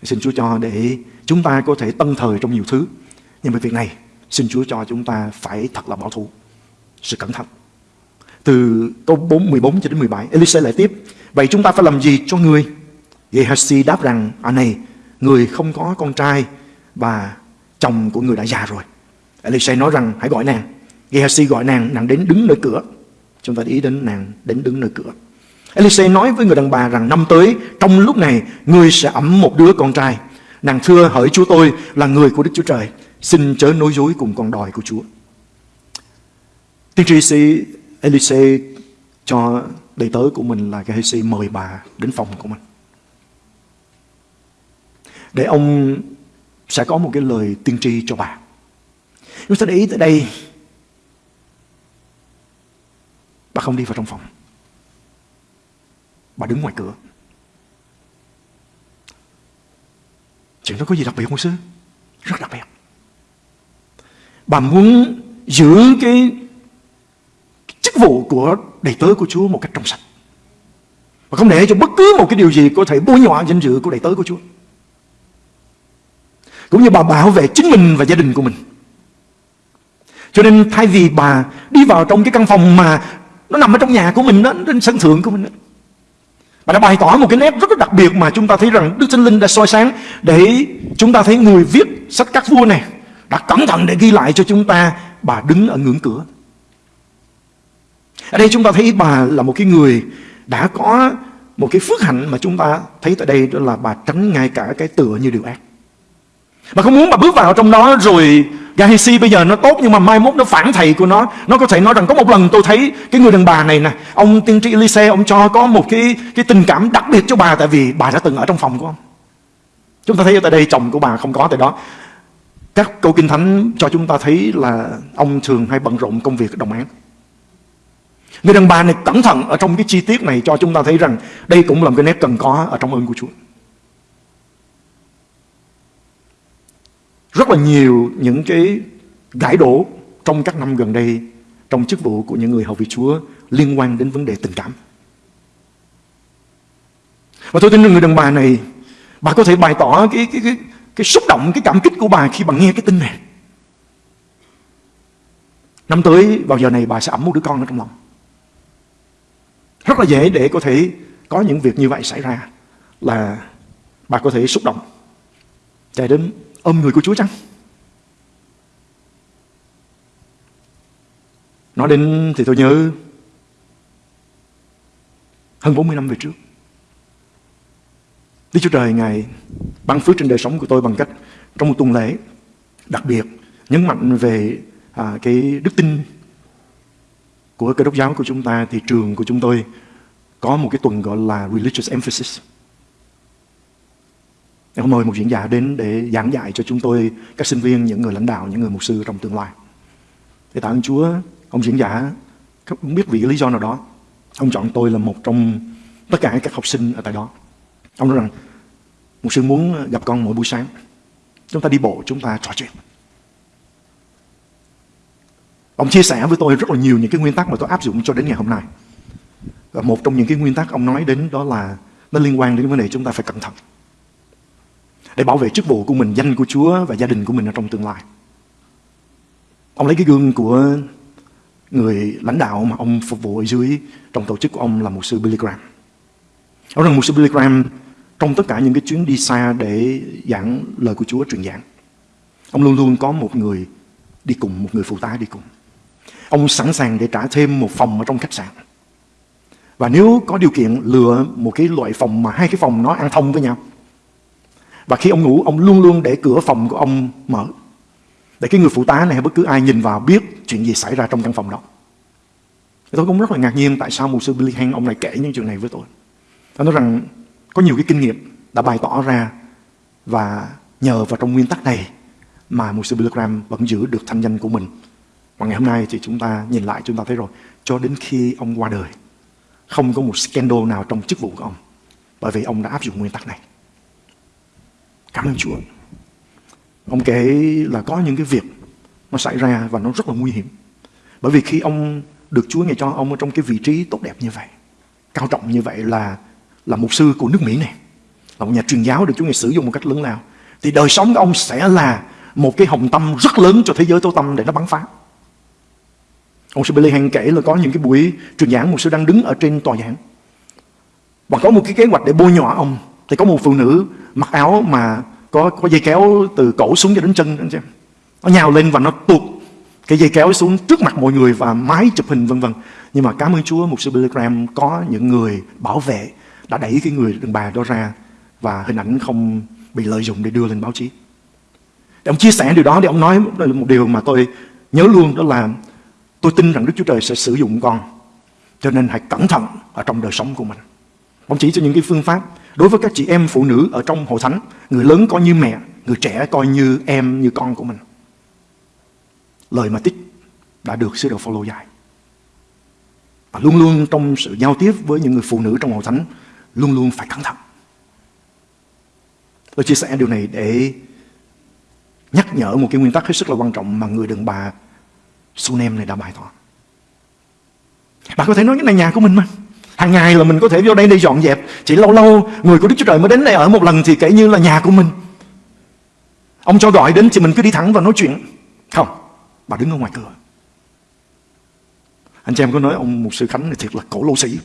Xin Chúa cho để chúng ta có thể tân thời trong nhiều thứ. Nhưng mà việc này, xin Chúa cho chúng ta phải thật là bảo thủ. Sự cẩn thận. Từ câu 4, 14 cho đến 17, Elise lại tiếp. Vậy chúng ta phải làm gì cho người? Gehazi đáp rằng, à này, người không có con trai và chồng của người đã già rồi. Elise nói rằng hãy gọi nàng. Gehazi gọi nàng, nàng đến đứng nơi cửa. Chúng ta ý đến nàng đến đứng nơi cửa. Elise nói với người đàn bà rằng, năm tới, trong lúc này người sẽ ấm một đứa con trai. Nàng thưa hỡi Chúa tôi là người của Đức Chúa Trời. Xin chớ nói dối cùng con đòi của Chúa. Tiên tri sĩ Elise cho đầy tớ của mình là Gehazi mời bà đến phòng của mình. Để ông sẽ có một cái lời tiên tri cho bà. Chúng ta để ý tới đây Bà không đi vào trong phòng Bà đứng ngoài cửa. Chuyện đó có gì đặc biệt không sư? Rất đặc biệt. Bà muốn giữ cái, chức vụ của đầy tớ của Chúa một cách trong sạch. Và không để cho bất cứ một cái điều gì có thể bôi nhọ danh dự của đầy tớ của Chúa. Cũng như bà bảo vệ chính mình và gia đình của mình. Cho nên thay vì bà đi vào trong cái căn phòng mà nó nằm ở trong nhà của mình đó, trên sân thượng của mình đó, Bà đã bày tỏ một cái nét rất là đặc biệt mà chúng ta thấy rằng Đức Thánh Linh đã soi sáng để chúng ta thấy người viết sách các vua này đã cẩn thận để ghi lại cho chúng ta bà đứng ở ngưỡng cửa. Ở đây chúng ta thấy bà là một cái người đã có một cái phước hạnh mà chúng ta thấy tại đây, đó là bà tránh ngay cả cái tựa như điều ác. Bà không muốn bà bước vào trong đó rồi Gehazi bây giờ nó tốt nhưng mà mai mốt nó phản thầy của nó. Nó có thể nói rằng có một lần tôi thấy cái người đàn bà này nè, Ông tiên tri Elise, ông cho có một cái cái tình cảm đặc biệt cho bà Tại vì bà đã từng ở trong phòng của ông. Chúng ta thấy ở tại đây chồng của bà không có tại đó. Các câu kinh thánh cho chúng ta thấy là Ông thường hay bận rộn công việc đồng án Người đàn bà này cẩn thận ở trong cái chi tiết này cho chúng ta thấy rằng đây cũng là một cái nét cần có ở trong ơn của Chúa. Rất là nhiều những cái gãi đổ trong các năm gần đây trong chức vụ của những người hầu vị Chúa liên quan đến vấn đề tình cảm. Và tôi tin rằng người đàn bà này bà có thể bày tỏ cái, cái, cái, cái xúc động, cái cảm kích của bà khi bà nghe cái tin này. Năm tới vào giờ này bà sẽ ẩm một đứa con ở trong lòng. Rất là dễ để có thể có những việc như vậy xảy ra là bà có thể xúc động chạy đến ôm người của Chúa chăng? Nói đến thì tôi nhớ hơn 40 năm về trước. Đức Chúa Trời Ngài ban phước trên đời sống của tôi bằng cách trong một tuần lễ đặc biệt nhấn mạnh về à, cái đức tin của cơ đốc giáo của chúng ta thì trường của chúng tôi có một cái tuần gọi là Religious Emphasis. Ông mời một diễn giả đến để giảng dạy cho chúng tôi, các sinh viên, những người lãnh đạo, những người mục sư trong tương lai. để tạ ơn Chúa, ông diễn giả không biết vì lý do nào đó, ông chọn tôi là một trong tất cả các học sinh ở tại đó. Ông nói rằng, mục sư muốn gặp con mỗi buổi sáng. Chúng ta đi bộ, chúng ta trò chuyện. Ông chia sẻ với tôi rất là nhiều những cái nguyên tắc mà tôi áp dụng cho đến ngày hôm nay. Và một trong những cái nguyên tắc ông nói đến đó là nó liên quan đến vấn đề chúng ta phải cẩn thận. Để bảo vệ chức vụ của mình, danh của Chúa và gia đình của mình ở trong tương lai. Ông lấy cái gương của người lãnh đạo mà ông phục vụ ở dưới trong tổ chức của ông là một sư Billy Graham. Ông rằng một sư Billy Graham trong tất cả những cái chuyến đi xa để giảng lời của Chúa truyền giảng. Ông luôn luôn có một người đi cùng, một người phụ tá đi cùng. Ông sẵn sàng để trả thêm một phòng ở trong khách sạn. Và nếu có điều kiện lựa một cái loại phòng mà hai cái phòng nó ăn thông với nhau. Và khi ông ngủ, ông luôn luôn để cửa phòng của ông mở. Để cái người phụ tá này hay bất cứ ai nhìn vào biết chuyện gì xảy ra trong căn phòng đó. Tôi cũng rất là ngạc nhiên tại sao mục sư Billy Hang ông này kể những chuyện này với tôi. Tôi nói rằng có nhiều cái kinh nghiệm đã bày tỏ ra và nhờ vào trong nguyên tắc này mà mục sư Billy Graham vẫn giữ được thanh danh của mình. Và ngày hôm nay thì chúng ta nhìn lại chúng ta thấy rồi cho đến khi ông qua đời không có một scandal nào trong chức vụ của ông. Bởi vì ông đã áp dụng nguyên tắc này. Cảm ơn Chúa. Ông kể là có những cái việc nó xảy ra và nó rất là nguy hiểm. Bởi vì khi ông được Chúa ngày cho ông ở trong cái vị trí tốt đẹp như vậy, cao trọng như vậy là là mục sư của nước Mỹ này, là một nhà truyền giáo được Chúa ngày sử dụng một cách lớn lao, thì đời sống của ông sẽ là một cái hồng tâm rất lớn cho thế giới tối tâm để nó bắn phá. Ông sư Billy Hang kể là có những cái buổi truyền giảng một sư đang đứng ở trên tòa giảng. Và có một cái kế hoạch để bôi nhọ ông. Thì có một phụ nữ mặc áo mà có có dây kéo từ cổ xuống cho đến chân anh xem. Nó nhào lên và nó tuột cái dây kéo xuống trước mặt mọi người và máy chụp hình, vân vân. Nhưng mà cảm ơn Chúa, một sư Billy Graham có những người bảo vệ đã đẩy cái người đàn bà đó ra và hình ảnh không bị lợi dụng để đưa lên báo chí. Để ông chia sẻ điều đó, để ông nói một điều mà tôi nhớ luôn, đó là Tôi tin rằng Đức Chúa Trời sẽ sử dụng con. Cho nên hãy cẩn thận ở trong đời sống của mình. Ông chỉ cho những cái phương pháp đối với các chị em phụ nữ ở trong hội thánh. Người lớn coi như mẹ, người trẻ coi như em, như con của mình. Lời mà tích đã được sứ đồ follow dài. Và luôn luôn trong sự giao tiếp với những người phụ nữ trong hội thánh, luôn luôn phải cẩn thận. Tôi chia sẻ điều này để nhắc nhở một cái nguyên tắc hết sức là quan trọng mà người đàn bà Sunem này đã bài tỏ. Bạn có thể nói cái này nhà của mình mà. Hàng ngày là mình có thể vô đây đi dọn dẹp. Chỉ lâu lâu người của Đức Chúa Trời mới đến đây ở một lần thì kể như là nhà của mình. Ông cho gọi đến thì mình cứ đi thẳng và nói chuyện. Không, bà đứng ở ngoài cửa. Anh chị em có nói ông một sư Khánh này thiệt là cổ lô sĩ.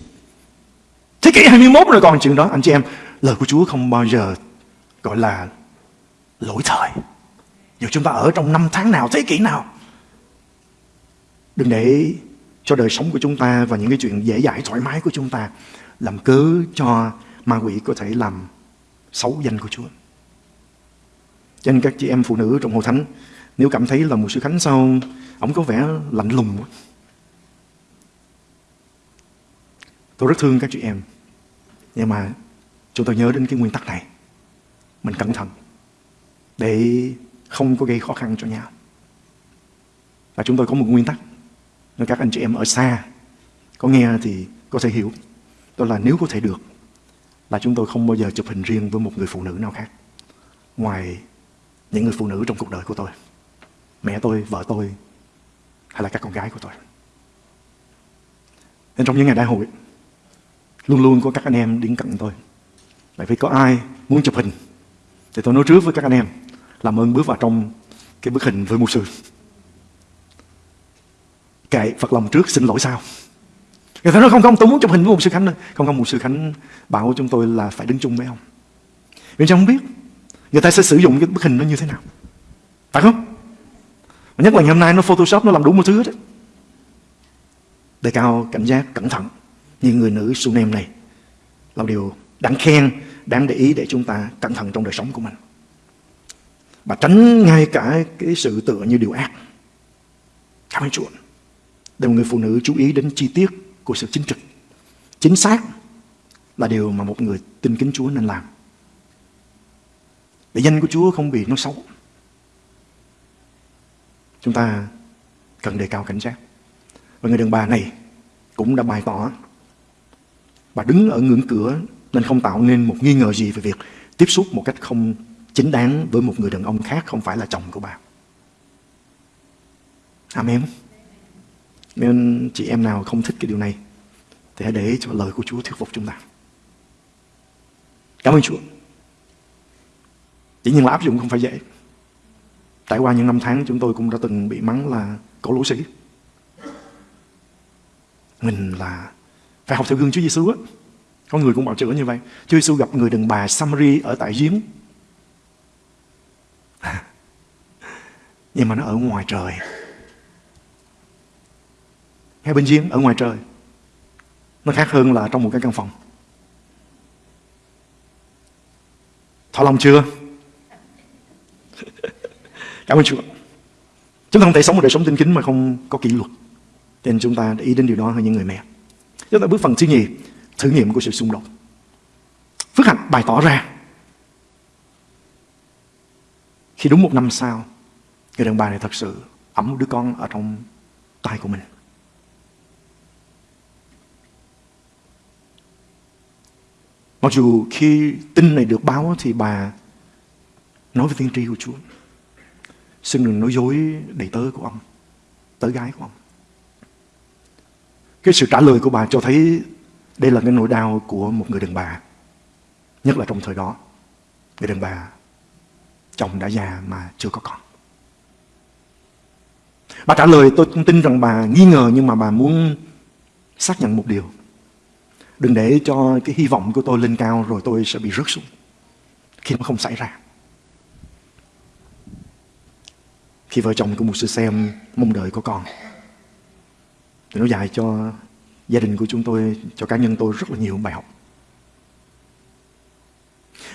Thế kỷ 21 rồi còn chuyện đó anh chị em Lời của Chúa không bao giờ gọi là lỗi thời Dù chúng ta ở trong năm tháng nào, thế kỷ nào Đừng để cho đời sống của chúng ta và những cái chuyện dễ dãi, thoải mái của chúng ta, làm cớ cho ma quỷ có thể làm xấu danh của Chúa. Cho nên các chị em phụ nữ trong hội thánh, nếu cảm thấy là một sư Khánh sau ông có vẻ lạnh lùng quá. Tôi rất thương các chị em. Nhưng mà chúng tôi nhớ đến cái nguyên tắc này. Mình cẩn thận để không có gây khó khăn cho nhau. Và chúng tôi có một nguyên tắc nếu các anh chị em ở xa có nghe thì có thể hiểu. Đó là nếu có thể được là chúng tôi không bao giờ chụp hình riêng với một người phụ nữ nào khác. Ngoài những người phụ nữ trong cuộc đời của tôi. Mẹ tôi, vợ tôi hay là các con gái của tôi. Nên trong những ngày đại hội luôn luôn có các anh em đến cận tôi. Bởi vì có ai muốn chụp hình thì tôi nói trước với các anh em làm ơn bước vào trong cái bức hình với mục sư kệ Phật lòng trước, xin lỗi sao Người ta nói, không không, tôi muốn chụp hình với một sư Khánh Không không một sư Khánh bảo chúng tôi là phải đứng chung với ông. Vì sao không biết? Người ta sẽ sử dụng cái bức hình nó như thế nào? Phải không? Mà nhất là ngày hôm nay nó photoshop nó làm đủ một thứ hết đấy. Đề cao cảnh giác, cẩn thận. Như người nữ Sunem này, Là điều đáng khen, Đáng để ý để chúng ta cẩn thận trong đời sống của mình. Và tránh ngay cả cái sự tựa như điều ác. Cảm ơn Chúa để một người phụ nữ chú ý đến chi tiết của sự chính trực. Chính xác là điều mà một người tin kính Chúa nên làm. Để danh của Chúa không bị nói xấu. Chúng ta cần đề cao cảnh giác. Và người đàn bà này cũng đã bày tỏ bà đứng ở ngưỡng cửa nên không tạo nên một nghi ngờ gì về việc tiếp xúc một cách không chính đáng với một người đàn ông khác không phải là chồng của bà. Amen. Nên chị em nào không thích cái điều này, Thì hãy để cho lời của Chúa thuyết phục chúng ta. Cảm ơn Chúa. Chỉ nhiên là áp dụng không phải dễ. Trải qua những năm tháng, chúng tôi cũng đã từng bị mắng là cổ lũ sĩ. Mình là phải học theo gương Chúa Giêsu á. Có người cũng bảo chữa như vậy. Chúa Giêsu gặp người đàn bà Samari ở tại giếng. Nhưng mà nó ở ngoài trời hay bên giếng ở ngoài trời. Nó khác hơn là trong một cái căn phòng. Thỏa lòng chưa? Cảm ơn chúa. Chúng ta không thể sống một đời sống tinh kính mà không có kỷ luật. Cho nên chúng ta để ý đến điều đó hơn những người mẹ. Chúng ta bước phần thứ nhì, thử nghiệm của sự xung đột. Phước hạnh bày tỏ ra. Khi đúng một năm sau, người đàn bà này thật sự ẩm đứa con ở trong tay của mình. Mặc dù khi tin này được báo thì bà nói với tiên tri của Chúa. Xin đừng nói dối đầy tớ của ông, tớ gái của ông. Cái sự trả lời của bà cho thấy đây là cái nỗi đau của một người đàn bà. Nhất là trong thời đó. Người đàn bà chồng đã già mà chưa có con. Bà trả lời tôi tin rằng bà nghi ngờ nhưng mà bà muốn xác nhận một điều. Đừng để cho cái hy vọng của tôi lên cao rồi tôi sẽ bị rớt xuống. Khi nó không xảy ra. Khi vợ chồng của một sư xem mong đợi của con. Thì nó dạy cho gia đình của chúng tôi, cho cá nhân tôi rất là nhiều bài học.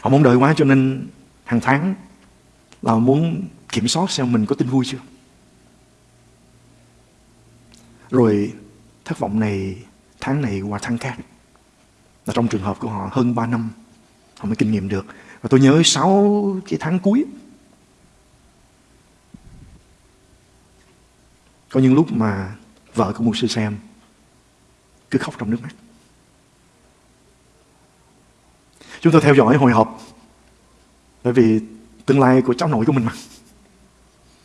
Họ mong đợi quá cho nên hàng tháng là muốn kiểm soát xem mình có tin vui chưa. Rồi thất vọng này tháng này qua tháng khác là trong trường hợp của họ hơn 3 năm họ mới kinh nghiệm được. Và tôi nhớ 6 cái tháng cuối có những lúc mà vợ của một sư xem cứ khóc trong nước mắt. Chúng tôi theo dõi hồi hộp bởi vì tương lai của cháu nội của mình mà.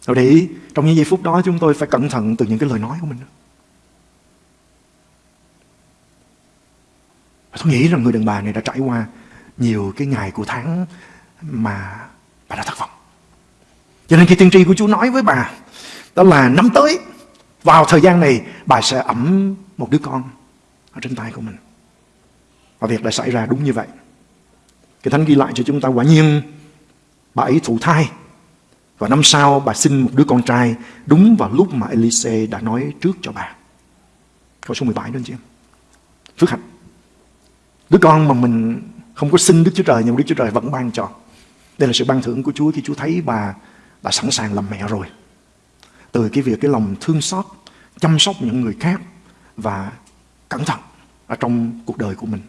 Rồi để ý, trong những giây phút đó chúng tôi phải cẩn thận từ những cái lời nói của mình. Tôi nghĩ rằng người đàn bà này đã trải qua nhiều cái ngày của tháng mà bà đã thất vọng. Cho nên khi tiên tri của Chúa nói với bà, đó là năm tới, vào thời gian này, bà sẽ ẩm một đứa con ở trên tay của mình. Và việc đã xảy ra đúng như vậy. Cái thánh ghi lại cho chúng ta quả nhiên bà ấy thụ thai. Và năm sau bà sinh một đứa con trai đúng vào lúc mà Elise đã nói trước cho bà. Câu số 17 đó anh chị em. Phước hạnh. Đứa con mà mình không có xin Đức Chúa Trời nhưng Đức Chúa Trời vẫn ban cho. Đây là sự ban thưởng của Chúa khi Chúa thấy bà đã sẵn sàng làm mẹ rồi. Từ cái việc cái lòng thương xót, chăm sóc những người khác và cẩn thận ở trong cuộc đời của mình.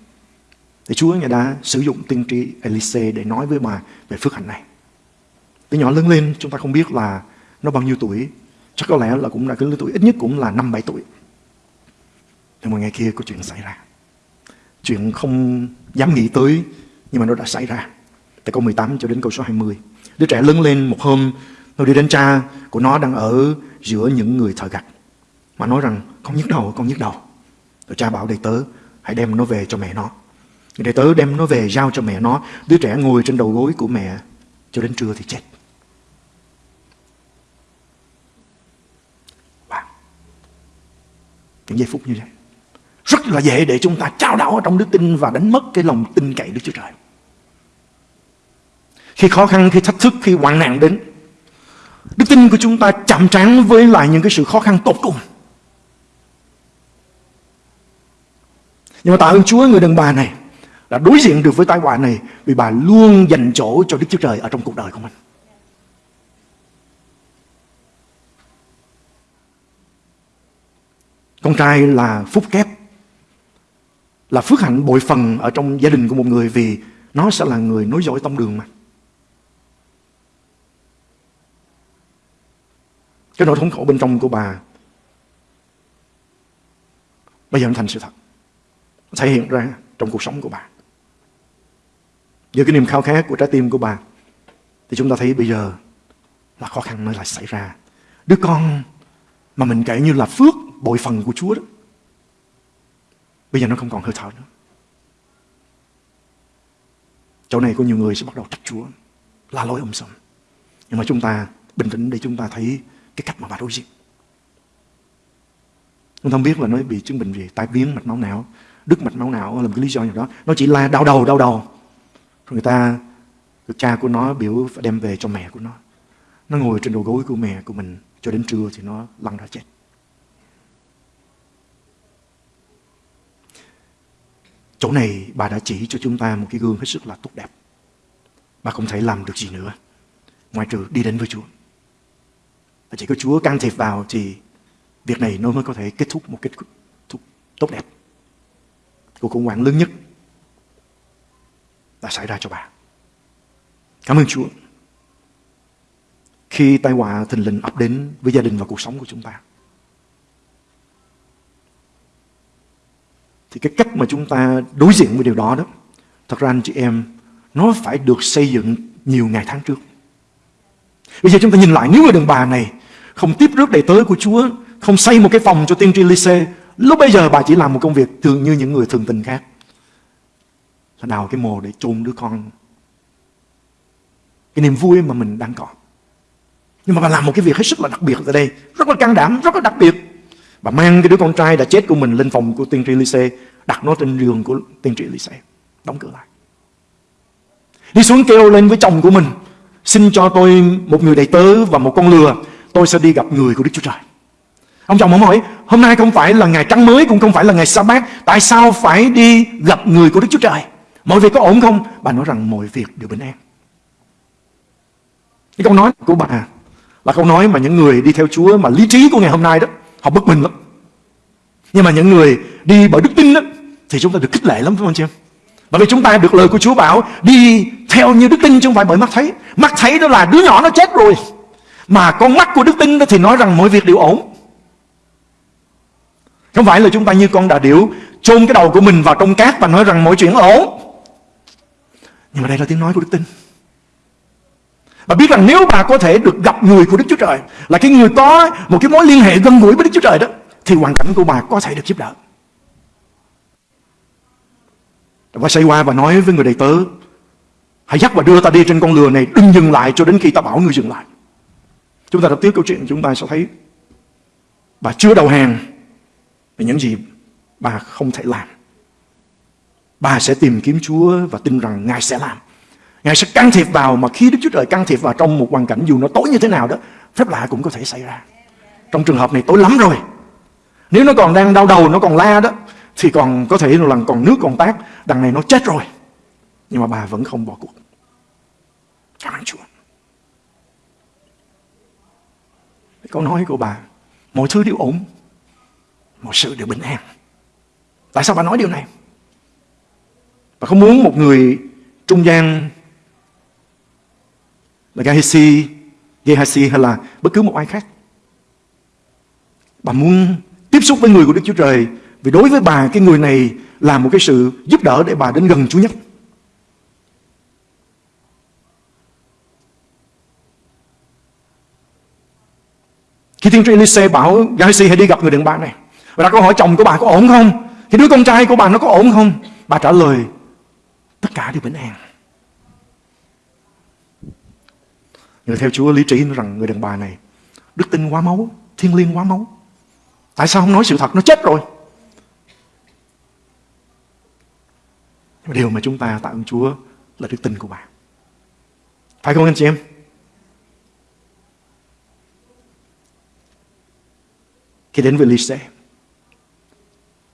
Thì Chúa Ngài đã sử dụng tiên tri Elise để nói với bà về phước hạnh này. Từ nhỏ lớn lên chúng ta không biết là nó bao nhiêu tuổi. Chắc có lẽ là cũng là cái lứa tuổi ít nhất cũng là 5-7 tuổi. Nhưng mà ngày kia có chuyện xảy ra. Chuyện không dám nghĩ tới nhưng mà nó đã xảy ra. Từ câu 18 cho đến câu số 20. Đứa trẻ lớn lên một hôm nó đi đến cha của nó đang ở giữa những người thợ gặt. Mà nói rằng con nhức đầu, con nhức đầu. Rồi cha bảo đầy tớ hãy đem nó về cho mẹ nó. Đầy tớ đem nó về giao cho mẹ nó. Đứa trẻ ngồi trên đầu gối của mẹ cho đến trưa thì chết. Wow. Những giây phút như vậy. Rất là dễ để chúng ta trao đảo trong đức tin và đánh mất cái lòng tin cậy Đức Chúa Trời. Khi khó khăn, khi thách thức, khi hoạn nạn đến, đức tin của chúng ta chạm trán với lại những cái sự khó khăn tột cùng. Nhưng mà tạ ơn Chúa người đàn bà này đã đối diện được với tai họa này vì bà luôn dành chỗ cho Đức Chúa Trời ở trong cuộc đời của mình. Con trai là phúc kép, là phước hạnh bội phần ở trong gia đình của một người vì nó sẽ là người nối dõi tông đường mà. Cái nỗi thống khổ bên trong của bà bây giờ nó thành sự thật. Thể hiện ra trong cuộc sống của bà. Giữa cái niềm khao khát của trái tim của bà, thì chúng ta thấy bây giờ là khó khăn nó lại xảy ra. Đứa con mà mình kể như là phước bội phần của Chúa đó. Bây giờ nó không còn hơi thở nữa. Chỗ này có nhiều người sẽ bắt đầu trách Chúa, la lối ông sầm. Nhưng mà chúng ta bình tĩnh để chúng ta thấy cái cách mà bà đối diện. Chúng ta không biết là nó bị chứng bệnh gì, tai biến mạch máu não, đứt mạch máu não là một cái lý do nào đó. Nó chỉ là đau đầu, đau đầu. Rồi người ta, người cha của nó biểu phải đem về cho mẹ của nó. Nó ngồi trên đầu gối của mẹ của mình cho đến trưa thì nó lăn ra chết. Chỗ này bà đã chỉ cho chúng ta một cái gương hết sức là tốt đẹp. Bà không thể làm được gì nữa. Ngoài trừ đi đến với Chúa. Và chỉ có Chúa can thiệp vào thì việc này nó mới có thể kết thúc một kết thúc tốt đẹp. Cuộc khủng hoảng lớn nhất đã xảy ra cho bà. Cảm ơn Chúa. Khi tai họa thình lình ập đến với gia đình và cuộc sống của chúng ta. Thì cái cách mà chúng ta đối diện với điều đó đó, thật ra anh chị em, nó phải được xây dựng nhiều ngày tháng trước. Bây giờ chúng ta nhìn lại nếu người đàn bà này không tiếp rước đầy tới của Chúa, không xây một cái phòng cho tiên tri Lise, lúc bây giờ bà chỉ làm một công việc thường như những người thường tình khác. Là đào cái mồ để chôn đứa con. Cái niềm vui mà mình đang có. Nhưng mà bà làm một cái việc hết sức là đặc biệt ở đây, rất là can đảm, rất là đặc biệt. Bà mang cái đứa con trai đã chết của mình lên phòng của tiên tri Lyse, đặt nó trên giường của tiên tri Lyse, đóng cửa lại. Đi xuống kêu lên với chồng của mình, xin cho tôi một người đầy tớ và một con lừa, tôi sẽ đi gặp người của Đức Chúa Trời. Ông chồng ông hỏi, hôm nay không phải là ngày trắng mới, cũng không phải là ngày sa bát, tại sao phải đi gặp người của Đức Chúa Trời? Mọi việc có ổn không? Bà nói rằng mọi việc đều bình an. Cái câu nói của bà là câu nói mà những người đi theo Chúa mà lý trí của ngày hôm nay đó, họ bất bình lắm. Nhưng mà những người đi bởi đức tin đó, thì chúng ta được khích lệ lắm phải không chị em? Bởi vì chúng ta được lời của Chúa bảo đi theo như đức tin chứ không phải bởi mắt thấy. Mắt thấy đó là đứa nhỏ nó chết rồi. Mà con mắt của đức tin đó thì nói rằng mọi việc đều ổn. Không phải là chúng ta như con đà điểu chôn cái đầu của mình vào trong cát và nói rằng mọi chuyện ổn. Nhưng mà đây là tiếng nói của đức tin. Bà biết rằng nếu bà có thể được gặp người của Đức Chúa Trời, Là cái người có một cái mối liên hệ gần gũi với Đức Chúa Trời đó, Thì hoàn cảnh của bà có thể được giúp đỡ. Và xây qua và nói với người đầy tớ Hãy dắt và đưa ta đi trên con lừa này, Đừng dừng lại cho đến khi ta bảo người dừng lại. Chúng ta đọc tiếp câu chuyện, chúng ta sẽ thấy Bà chưa đầu hàng Về những gì bà không thể làm. Bà sẽ tìm kiếm Chúa và tin rằng Ngài sẽ làm. Ngài sẽ can thiệp vào mà khi Đức Chúa Trời can thiệp vào trong một hoàn cảnh dù nó tối như thế nào đó, phép lạ cũng có thể xảy ra. Trong trường hợp này tối lắm rồi. Nếu nó còn đang đau đầu, nó còn la đó, thì còn có thể là còn nước còn tát, đằng này nó chết rồi. Nhưng mà bà vẫn không bỏ cuộc. Cảm ơn Chúa. Câu nói của bà, mọi thứ đều ổn, mọi sự đều bình an. Tại sao bà nói điều này? Bà không muốn một người trung gian là Gehazi, Gehazi hay là bất cứ một ai khác. Bà muốn tiếp xúc với người của Đức Chúa Trời vì đối với bà cái người này là một cái sự giúp đỡ để bà đến gần Chúa nhất. Khi thiên tri Elise bảo Gehazi hãy đi gặp người đàn bà này Và đặt câu hỏi chồng của bà có ổn không Thì đứa con trai của bà nó có ổn không Bà trả lời Tất cả đều bình an người theo Chúa, lý trí rằng người đàn bà này, Đức tin quá máu Thiên liêng quá máu. Tại sao không nói sự thật? Nó chết rồi. Nhưng điều mà chúng ta tạ ơn Chúa Là đức tin của bà. Phải không anh chị em? Khi đến với Lise,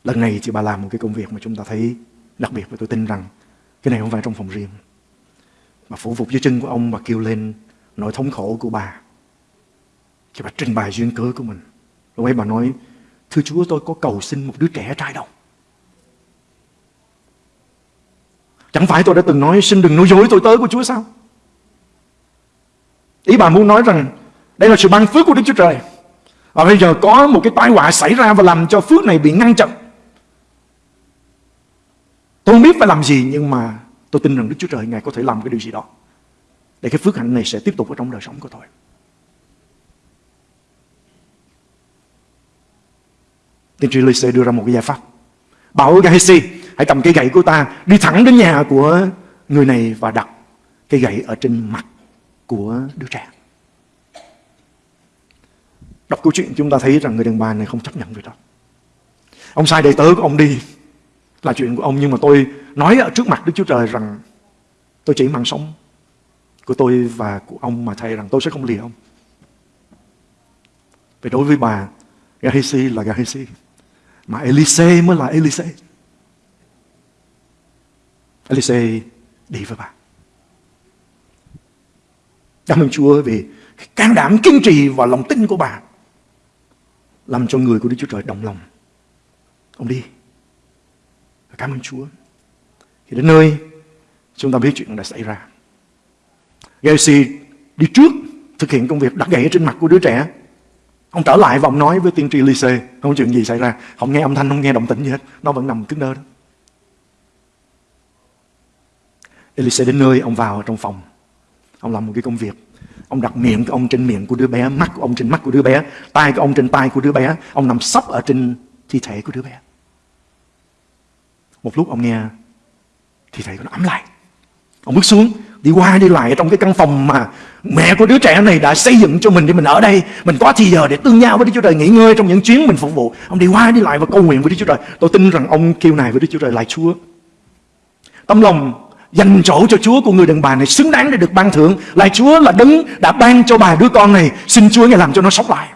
Lần này chị bà làm một cái công việc mà chúng ta thấy đặc biệt Và tôi tin rằng cái này không phải trong phòng riêng Bà phủ phục dưới chân của ông Bà kêu lên nỗi thống khổ của bà Khi bà trình bày duyên cớ của mình, Lúc ấy bà nói, Thưa Chúa, tôi có cầu xin một đứa trẻ trai đâu Chẳng phải tôi đã từng nói, Xin đừng nói dối tôi tới của Chúa sao Ý bà muốn nói rằng, Đây là sự ban phước của Đức Chúa Trời và bây giờ có một cái tai họa xảy ra và làm cho phước này bị ngăn chặn. Tôi không biết phải làm gì, nhưng mà tôi tin rằng Đức Chúa Trời Ngài có thể làm cái điều gì đó. Để cái phước hạnh này sẽ tiếp tục ở trong đời sống của tôi. Tiên tri Lise đưa ra một cái giải pháp. Bảo Gehazi hãy cầm cây gậy của ta đi thẳng đến nhà của người này và đặt cây gậy ở trên mặt của đứa trẻ. Đọc câu chuyện chúng ta thấy rằng người đàn bà này không chấp nhận việc đó. Ông sai đầy tớ của ông đi, là chuyện của ông, nhưng mà tôi nói ở trước mặt Đức Chúa Trời rằng tôi chỉ mang sống của tôi và của ông mà thầy rằng tôi sẽ không lìa ông. Vì đối với bà, Gahisi là Gahisi. Mà Elise mới là Elise. Elise đi với bà. Cảm ơn Chúa vì can đảm kiên trì và lòng tin của bà làm cho người của Đức Chúa Trời đồng lòng. Ông đi. Cảm ơn Chúa. Thì đến nơi, chúng ta biết chuyện đã xảy ra. Gacy đi trước thực hiện công việc đặt gậy trên mặt của đứa trẻ. Ông trở lại và ông nói với tiên tri Lise, không có chuyện gì xảy ra, không nghe âm thanh, không nghe động tĩnh gì hết, nó vẫn nằm cứng đơ đó. Elise đến nơi, ông vào trong phòng, ông làm một cái công việc Ông đặt miệng của ông trên miệng của đứa bé, mắt của ông trên mắt của đứa bé, tay của ông trên tay của đứa bé. Ông nằm sấp ở trên thi thể của đứa bé. Một lúc ông nghe thi thể của nó ấm lại. Ông bước xuống, đi qua đi lại trong cái căn phòng mà mẹ của đứa trẻ này đã xây dựng cho mình để mình ở đây. Mình có thì giờ để tương nhau với Đức Chúa Trời, nghỉ ngơi trong những chuyến mình phục vụ. Ông đi qua đi lại và cầu nguyện với Đức Chúa Trời. Tôi tin rằng ông kêu này với Đức Chúa Trời lại Chúa. Tâm lòng dành chỗ cho Chúa của người đàn bà này xứng đáng để được ban thưởng. Lại Chúa là đấng đã ban cho bà đứa con này. Xin Chúa Ngài làm cho nó sống lại.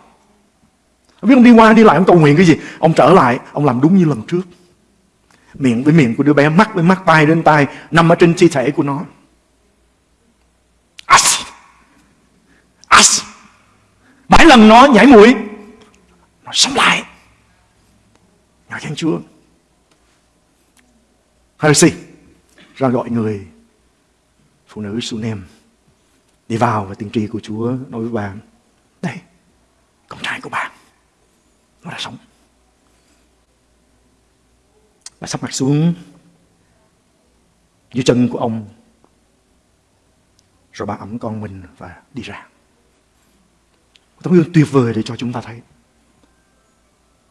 ông biết ông đi qua đi lại ông cầu nguyện cái gì. Ông trở lại, ông làm đúng như lần trước. Miệng với miệng của đứa bé, mắt với mắt, tay đến tay, nằm ở trên thi thể của nó. Bảy lần nó nhảy mũi. Nó sống lại. Ngợi khen Chúa. Heresy ra gọi người phụ nữ Sunem đi vào và tiên tri của Chúa nói với bà đây con trai của bà, nó đã sống bà sắp mặt xuống dưới chân của ông, rồi bà ẩm con mình và đi ra tấm gương tuyệt vời để cho chúng ta thấy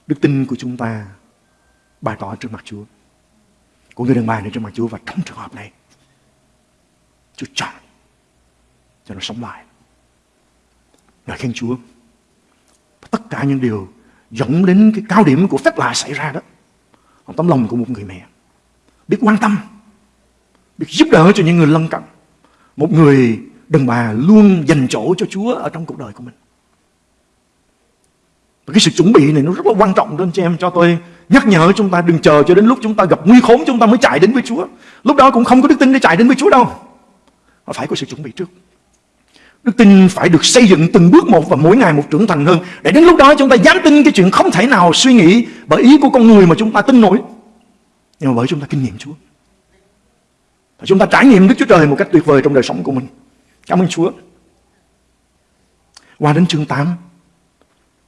đức tin của chúng ta bày tỏ trước mặt Chúa của người đàn bà này trước mặt Chúa và trong trường hợp này Chúa chọn cho nó sống lại. Ngợi khen Chúa. Tất cả những điều dẫn đến cái cao điểm của phép lạ xảy ra đó. Tấm lòng của một người mẹ. biết quan tâm, biết giúp đỡ cho những người lân cận. Một người đàn bà luôn dành chỗ cho Chúa ở trong cuộc đời của mình. Và cái sự chuẩn bị này nó rất là quan trọng đó anh chị em cho tôi nhắc nhở chúng ta đừng chờ cho đến lúc chúng ta gặp nguy khốn chúng ta mới chạy đến với Chúa. Lúc đó cũng không có đức tin để chạy đến với Chúa đâu. Mà phải có sự chuẩn bị trước. Đức tin phải được xây dựng từng bước một và mỗi ngày một trưởng thành hơn. Để đến lúc đó chúng ta dám tin cái chuyện không thể nào suy nghĩ bởi ý của con người mà chúng ta tin nổi. Nhưng mà bởi chúng ta kinh nghiệm Chúa. Và chúng ta trải nghiệm Đức Chúa Trời một cách tuyệt vời trong đời sống của mình. Cảm ơn Chúa. Qua đến chương 8,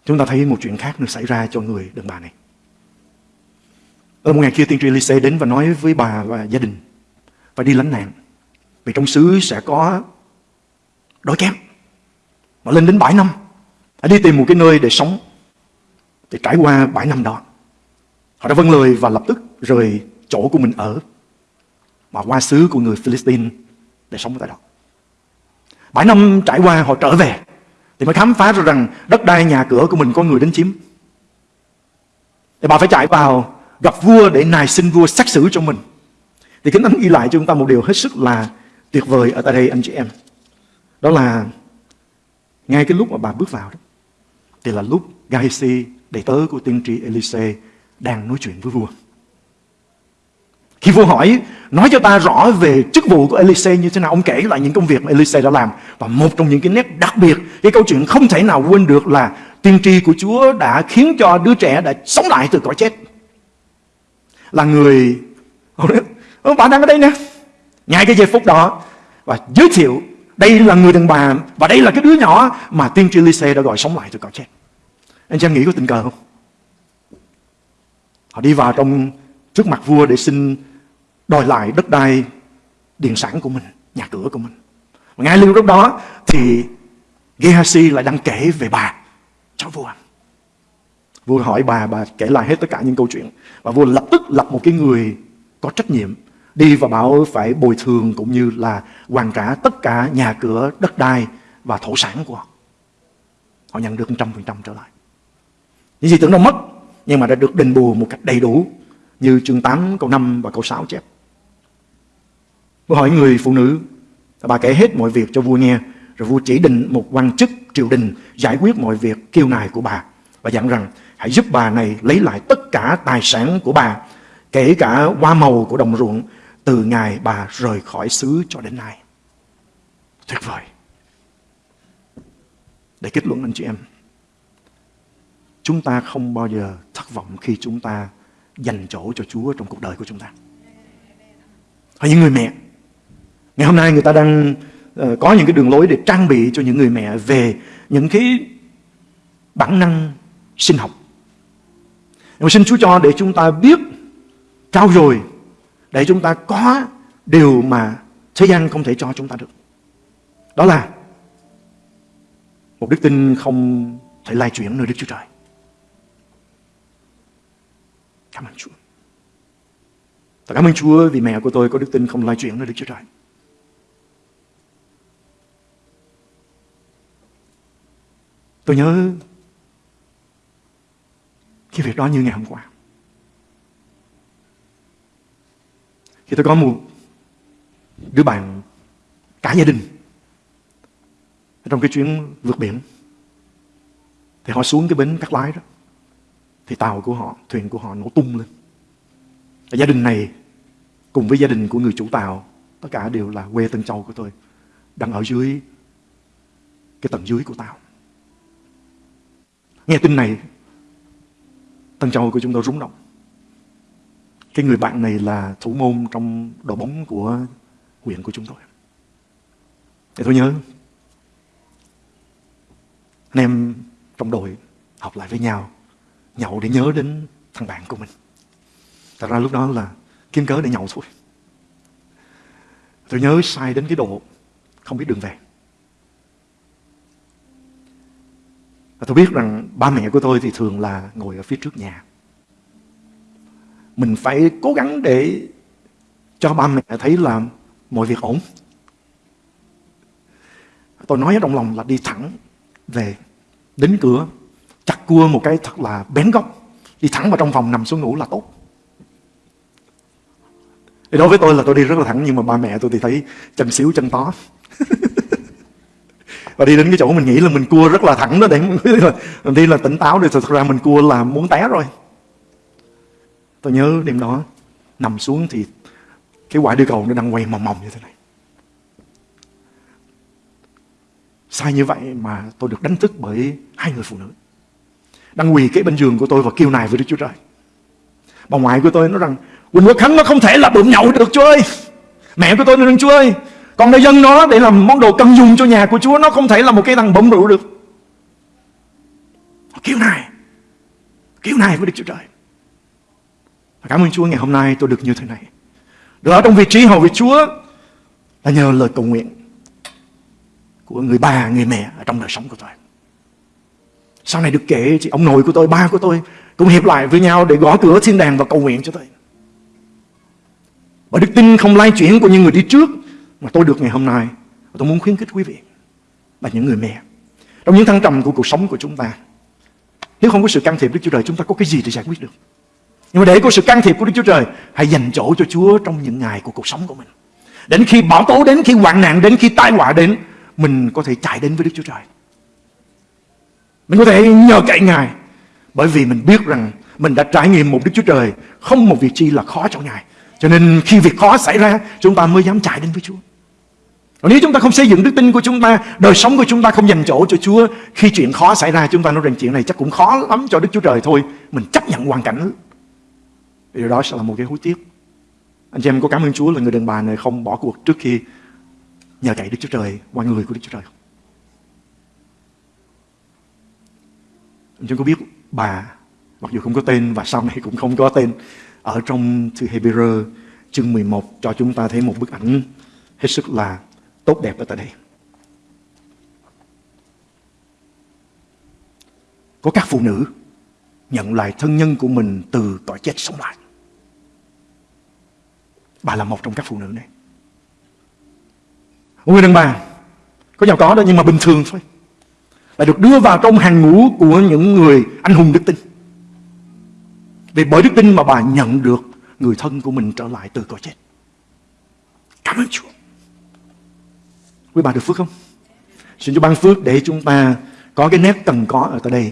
chúng ta thấy một chuyện khác nữa xảy ra cho người đàn bà này. Ở một ngày kia tiên tri Lise đến và nói với bà và gia đình phải đi lánh nạn. Vì trong xứ sẽ có đói kém. Mà lên đến 7 năm, Hãy đi tìm một cái nơi để sống. Thì trải qua 7 năm đó, họ đã vâng lời và lập tức rời chỗ của mình ở mà qua xứ của người Philippines để sống tại đó. 7 năm trải qua họ trở về thì mới khám phá ra rằng đất đai nhà cửa của mình có người đến chiếm. Thì bà phải chạy vào gặp vua để nài xin vua xét xử cho mình. Thì Kinh Thánh ghi lại cho chúng ta một điều hết sức là tuyệt vời ở tại đây anh chị em. Đó là ngay cái lúc mà bà bước vào đó, thì là lúc Gehazi, đệ tớ của tiên tri Elise, đang nói chuyện với vua. Khi vua hỏi, nói cho ta rõ về chức vụ của Elise như thế nào, ông kể lại những công việc mà Elise đã làm. Và một trong những cái nét đặc biệt, cái câu chuyện không thể nào quên được là tiên tri của Chúa đã khiến cho đứa trẻ đã sống lại từ cõi chết. Là người, ông bà đang ở đây nè, ngay cái giây phút đó, và giới thiệu đây là người đàn bà và đây là cái đứa nhỏ mà tiên tri Elise đã gọi sống lại từ cõi chết. Anh chị em nghĩ có tình cờ không? Họ đi vào trong trước mặt vua để xin đòi lại đất đai điện sản của mình, nhà cửa của mình. Và ngay lúc đó thì Gehazi lại đang kể về bà cho vua. Vua hỏi bà, bà kể lại hết tất cả những câu chuyện. Và vua lập tức lập một cái người có trách nhiệm đi và bảo phải bồi thường cũng như là hoàn trả tất cả nhà cửa, đất đai và thổ sản của họ. Họ nhận được 100% trở lại. Những gì tưởng đâu mất, nhưng mà đã được đền bù một cách đầy đủ như chương 8 câu 5 và câu 6 chép. Vua hỏi người phụ nữ, bà kể hết mọi việc cho vua nghe, rồi vua chỉ định một quan chức triều đình giải quyết mọi việc kêu nài của bà và dặn rằng hãy giúp bà này lấy lại tất cả tài sản của bà, kể cả hoa màu của đồng ruộng từ ngày bà rời khỏi xứ cho đến nay. Tuyệt vời. Để kết luận anh chị em, chúng ta không bao giờ thất vọng khi chúng ta dành chỗ cho Chúa trong cuộc đời của chúng ta. Hay những người mẹ, ngày hôm nay người ta đang uh, có những cái đường lối để trang bị cho những người mẹ về những cái bản năng sinh học. Nhưng mà xin Chúa cho để chúng ta biết trao dồi để chúng ta có điều mà thế gian không thể cho chúng ta được. Đó là một đức tin không thể lai chuyển nơi Đức Chúa Trời. Cảm ơn Chúa. Và cảm ơn Chúa vì mẹ của tôi có đức tin không lai chuyển nơi Đức Chúa Trời. Tôi nhớ cái việc đó như ngày hôm qua. Khi tôi có một đứa bạn cả gia đình trong cái chuyến vượt biển thì họ xuống cái bến cắt lái đó thì tàu của họ, thuyền của họ nổ tung lên. Và gia đình này cùng với gia đình của người chủ tàu tất cả đều là quê Tân Châu của tôi đang ở dưới cái tầng dưới của tàu. Nghe tin này, Tân Châu của chúng tôi rúng động. Cái người bạn này là thủ môn trong đội bóng của huyện của chúng tôi. để tôi nhớ, anh em trong đội học lại với nhau, nhậu để nhớ đến thằng bạn của mình. Thật ra lúc đó là kiếm cớ để nhậu thôi. Tôi nhớ sai đến cái độ không biết đường về. Và tôi biết rằng ba mẹ của tôi thì thường là ngồi ở phía trước nhà. Mình phải cố gắng để cho ba mẹ thấy là mọi việc ổn. Tôi nói ở trong lòng là đi thẳng về đến cửa, chặt cua một cái thật là bén góc đi thẳng vào trong phòng nằm xuống ngủ là tốt thì đối với tôi là tôi đi rất là thẳng, nhưng mà ba mẹ tôi thì thấy chân xíu chân to và đi đến cái chỗ mình nghĩ là mình cua rất là thẳng đó để mình đi là tỉnh táo thì thật ra mình cua là muốn té rồi. Tôi nhớ đêm đó, nằm xuống thì cái quả địa cầu nó đang quay mòng mòng như thế này. Sai như vậy mà tôi được đánh thức bởi hai người phụ nữ. Đang quỳ kế bên giường của tôi và kêu nài với Đức Chúa Trời. Bà ngoại của tôi nói rằng, Quỳnh Quốc Khánh, nó không thể là bụng nhậu được, Chúa ơi. Mẹ của tôi nói rằng, Chúa ơi còn đã dân nó để làm món đồ cần dùng cho nhà của Chúa Nó không thể là một cái thằng bỗng rượu được. Kiểu này kiểu này với Đức Chúa Trời. Cảm ơn Chúa ngày hôm nay tôi được như thế này. Được ở trong vị trí hầu vị Chúa Là nhờ lời cầu nguyện Của người bà, người mẹ ở trong đời sống của tôi. Sau này được kể chị ông nội của tôi, ba của tôi Cũng hiệp lại với nhau để gõ cửa thiên đàng và cầu nguyện cho tôi. Và đức tin không lai chuyển của những người đi trước mà tôi được ngày hôm nay tôi muốn khuyến khích quý vị và những người mẹ. Trong những thăng trầm của cuộc sống của chúng ta, nếu không có sự can thiệp Đức Chúa Trời, chúng ta có cái gì để giải quyết được? Nhưng mà để có sự can thiệp của Đức Chúa Trời, hãy dành chỗ cho Chúa trong những ngày của cuộc sống của mình. Đến khi bão tố đến, khi hoạn nạn đến, khi tai họa đến, mình có thể chạy đến với Đức Chúa Trời. Mình có thể nhờ cậy Ngài, bởi vì mình biết rằng mình đã trải nghiệm một Đức Chúa Trời không một việc chi là khó cho Ngài. Cho nên khi việc khó xảy ra, chúng ta mới dám chạy đến với Chúa còn nếu chúng ta không xây dựng đức tin của chúng ta, Đời sống của chúng ta không dành chỗ cho Chúa, Khi chuyện khó xảy ra, chúng ta nói rằng chuyện này chắc cũng khó lắm cho Đức Chúa Trời thôi. Mình chấp nhận hoàn cảnh. Điều đó sẽ là một cái hối tiếc. Anh chị em có cảm ơn Chúa là người đàn bà này không bỏ cuộc trước khi Nhờ cậy Đức Chúa Trời, qua người của Đức Chúa Trời không? Anh chị có biết bà, Mặc dù không có tên và sau này cũng không có tên, Ở trong thư Hebrew chương 11 cho chúng ta thấy một bức ảnh hết sức là tốt đẹp ở tại đây. Có các phụ nữ nhận lại thân nhân của mình từ cõi chết sống lại. Bà là một trong các phụ nữ này. Một người đàn bà, có giàu có đó nhưng mà bình thường thôi. Là được đưa vào trong hàng ngũ của những người anh hùng đức tin. Vì bởi đức tin mà bà nhận được người thân của mình trở lại từ cõi chết. Cảm ơn Chúa. Quý bà được phước không? Xin Chúa ban phước để chúng ta có cái nét cần có ở tại đây.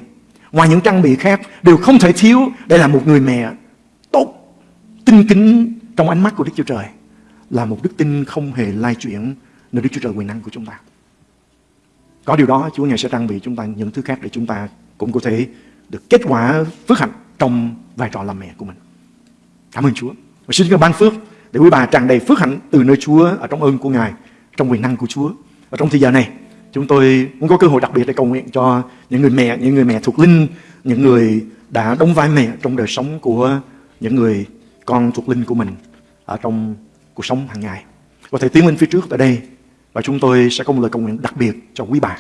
Ngoài những trang bị khác đều không thể thiếu để là một người mẹ tốt, tinh kính trong ánh mắt của Đức Chúa Trời. Là một đức tin không hề lai chuyển nơi Đức Chúa Trời quyền năng của chúng ta. Có điều đó Chúa Ngài sẽ trang bị chúng ta những thứ khác để chúng ta cũng có thể được kết quả phước hạnh trong vai trò làm mẹ của mình. Cảm ơn Chúa. Và xin Chúa ban phước để quý bà tràn đầy phước hạnh từ nơi Chúa ở trong ơn của Ngài trong quyền năng của Chúa. Và trong thời giờ này, chúng tôi muốn có cơ hội đặc biệt để cầu nguyện cho những người mẹ, những người mẹ thuộc linh, những người đã đóng vai mẹ trong đời sống của những người con thuộc linh của mình ở trong cuộc sống hàng ngày. và thầy tiến lên phía trước tại đây và chúng tôi sẽ có một lời cầu nguyện đặc biệt cho quý bà.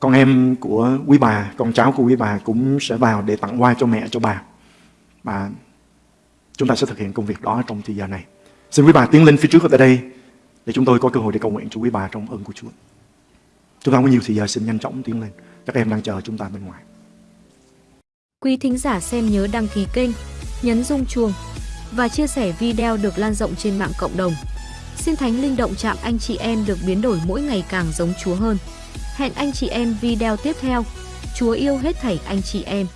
Con em của quý bà, con cháu của quý bà cũng sẽ vào để tặng hoa cho mẹ, cho bà. Và chúng ta sẽ thực hiện công việc đó trong thời giờ này. Xin quý bà tiến lên phía trước tại đây để chúng tôi có cơ hội để cầu nguyện cho quý bà trong ơn của Chúa. Chúng ta không có nhiều thời giờ xin nhanh chóng tiến lên. Các em đang chờ chúng ta bên ngoài. Quý thính giả xem nhớ đăng ký kênh, nhấn rung chuông và chia sẻ video được lan rộng trên mạng cộng đồng. Xin Thánh Linh động chạm anh chị em được biến đổi mỗi ngày càng giống Chúa hơn. Hẹn anh chị em video tiếp theo. Chúa yêu hết thảy anh chị em.